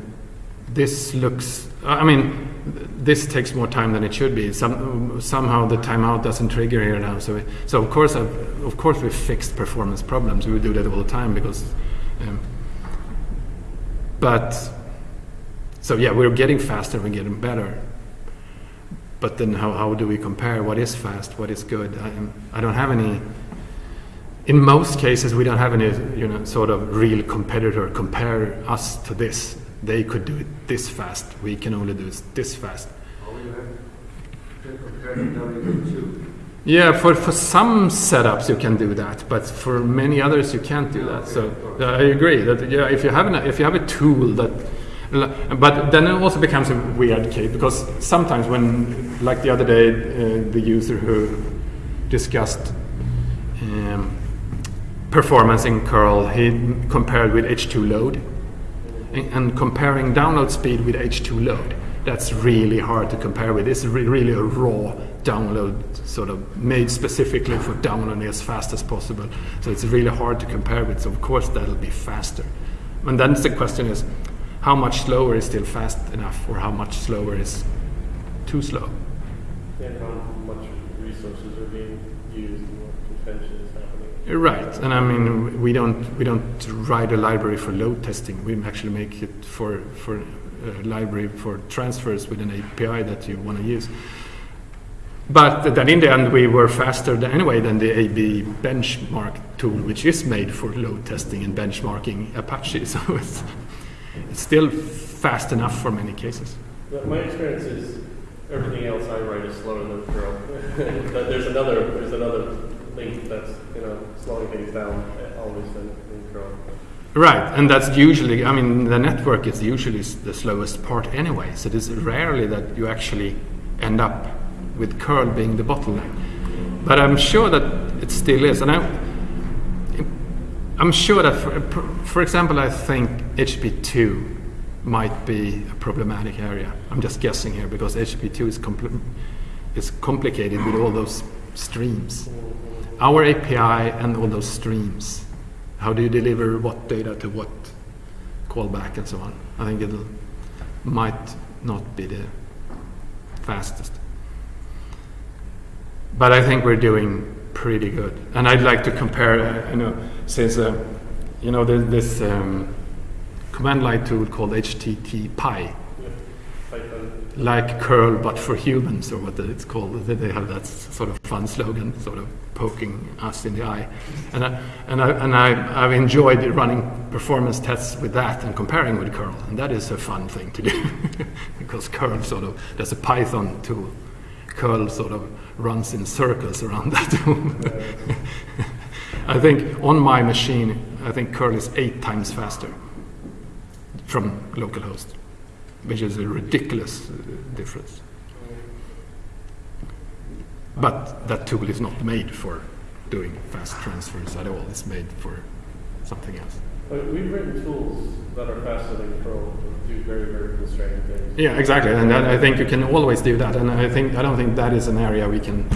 this looks. I mean, this takes more time than it should be. Some, somehow the timeout doesn't trigger here now. So, so of course, I've, of course, we fixed performance problems. We do that all the time because. Um, but so yeah, we're getting faster. We're getting better. But then, how, how do we compare? What is fast? What is good? I, I don't have any in most cases, we don't have any, you know, sort of real competitor compare us to this. They could do it this fast. We can only do it this fast. All you have to compare to W2. Yeah, for, for some setups you can do that, but for many others you can't do that. So uh, I agree that yeah, if you have an, if you have a tool that, but then it also becomes a weird case because sometimes when, like the other day, uh, the user who discussed. Um, performance in curl he compared with h2load. And, comparing download speed with h2load that's really hard to compare with. It's re really a raw download sort of made specifically for downloading as fast as possible. So it's really hard to compare with so of course that'll be faster. And then the question is how much slower is still fast enough or how much slower is too slow? And how much resources are being used and what convention is happening Right, and I mean we don't we don't write a library for load testing. We actually make it for for a library for transfers with an API that you want to use. But then in the end we were faster than, anyway than the AB benchmark tool, which is made for load testing and benchmarking Apache. So it's it's still fast enough for many cases. My experience is everything else I write is slower than curl. there's another there's another link that's you know slowing things down uh, always in, in curl. Right, and that's usually, I mean, the network is usually the slowest part anyway, so it is rarely that you actually end up with curl being the bottleneck. But I'm sure that it still is, and I, I'm sure that, for, for example, I think HTTP2 might be a problematic area. I'm just guessing here because HTTP2 is, compl is complicated with all those streams our API and all those streams. How do you deliver what data to what callback and so on? I think it might not be the fastest. But I think we're doing pretty good. And I'd like to compare, uh, you know, since, uh, you know, this um, command line tool called HTTPie like curl but for humans or what it's called. They have that sort of fun slogan sort of poking us in the eye. And I, and I, and I, I've enjoyed running performance tests with that and comparing with curl. And that is a fun thing to do because curl sort of there's a python tool. Curl sort of runs in circles around that I think on my machine I think curl is eight times faster from localhost which is a ridiculous uh, difference. But that tool is not made for doing fast transfers at all. It's made for something else. But we've written tools that are faster than Curl to do very, very constrained things. Yeah, exactly. And I think you can always do that. And I think I don't think that is an area we can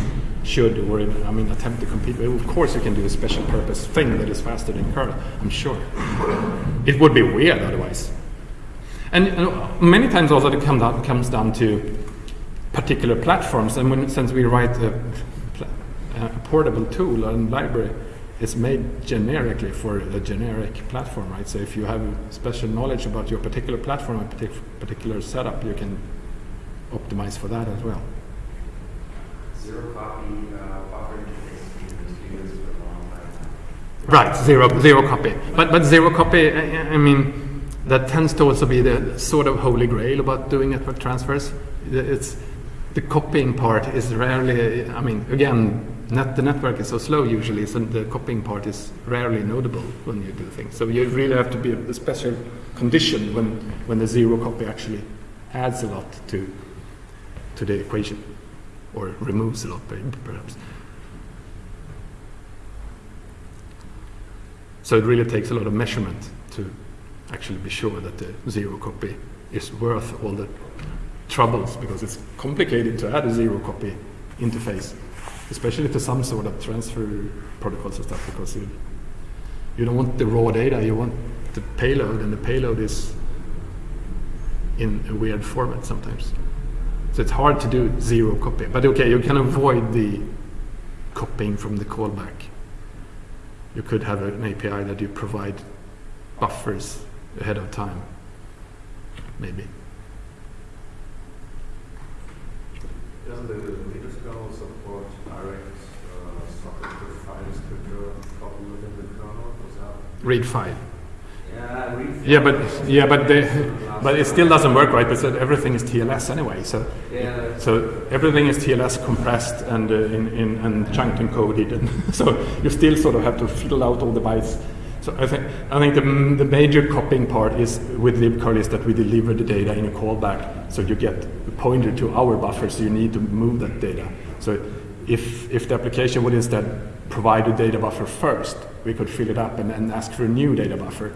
should or I mean attempt to compete with. Of course, you can do a special purpose thing that is faster than Curl. I'm sure. It would be weird otherwise. And, many times also it come down, comes down to particular platforms. And when, since we write a, a portable tool and library, it's made generically for a generic platform, right? So if you have special knowledge about your particular platform and partic particular setup, you can optimize for that as well. Zero copy uh, buffer interface for a long time. Right, zero zero copy. But but zero copy. I, I mean that tends to also be the sort of holy grail about doing network transfers. It's the copying part is rarely. I mean, again, net, the network is so slow usually, so the copying part is rarely notable when you do things. So you really have to be a special condition when when the zero copy actually adds a lot to to the equation, or removes a lot, perhaps. So it really takes a lot of measurement to actually be sure that the zero copy is worth all the troubles because it's complicated to add a zero copy interface, especially to some sort of transfer protocols and stuff because you, you don't want the raw data, you want the payload, and the payload is in a weird format sometimes. So it's hard to do zero copy. But okay, you can avoid the copying from the callback. You could have an API that you provide buffers ahead of time, maybe. Doesn't the Linux kernel support direct uh, socket file descriptor coupled within the kernel? Read file. Yeah, read. Yeah, but yeah, but they, but it still doesn't work right because everything is TLS anyway. So Yeah. so everything is TLS compressed and uh, in, in and chunked and coded, and so you still sort of have to fill out all the bytes. So I think I think the, the major copying part is with libcurl is that we deliver the data in a callback, so you get a pointer to our buffer, so you need to move that data. So if if the application would instead provide a data buffer first, we could fill it up and then ask for a new data buffer.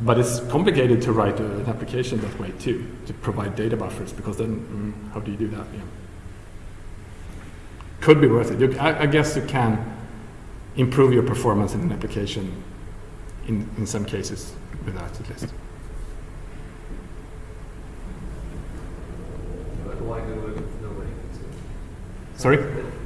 But it's complicated to write a, an application that way too, to provide data buffers, because then mm, how do you do that? Yeah. Could be worth it. You, I, I guess you can improve your performance in an application in, in some cases with that at least. But why do it if nobody needs it? Sorry?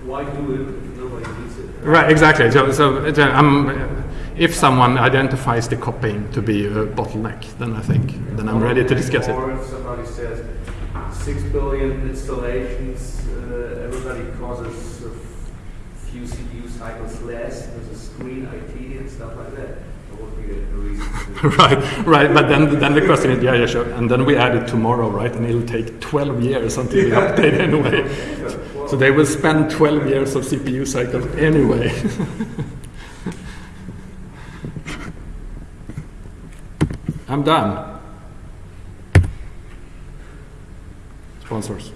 Why do it if nobody needs it? Right, exactly. So, so um, if someone identifies the copying to be a bottleneck, then I think then I'm ready to discuss it. Or if somebody says six billion installations, uh, everybody causes few CPU cycles less, there's a screen IT and stuff like that. That would be a a reason to. right, right. But then, then the question is, yeah, yeah, sure. And then we add it tomorrow, right? And it'll take 12 years until we update anyway. So they will spend 12 years of CPU cycles anyway. I'm done. Sponsors.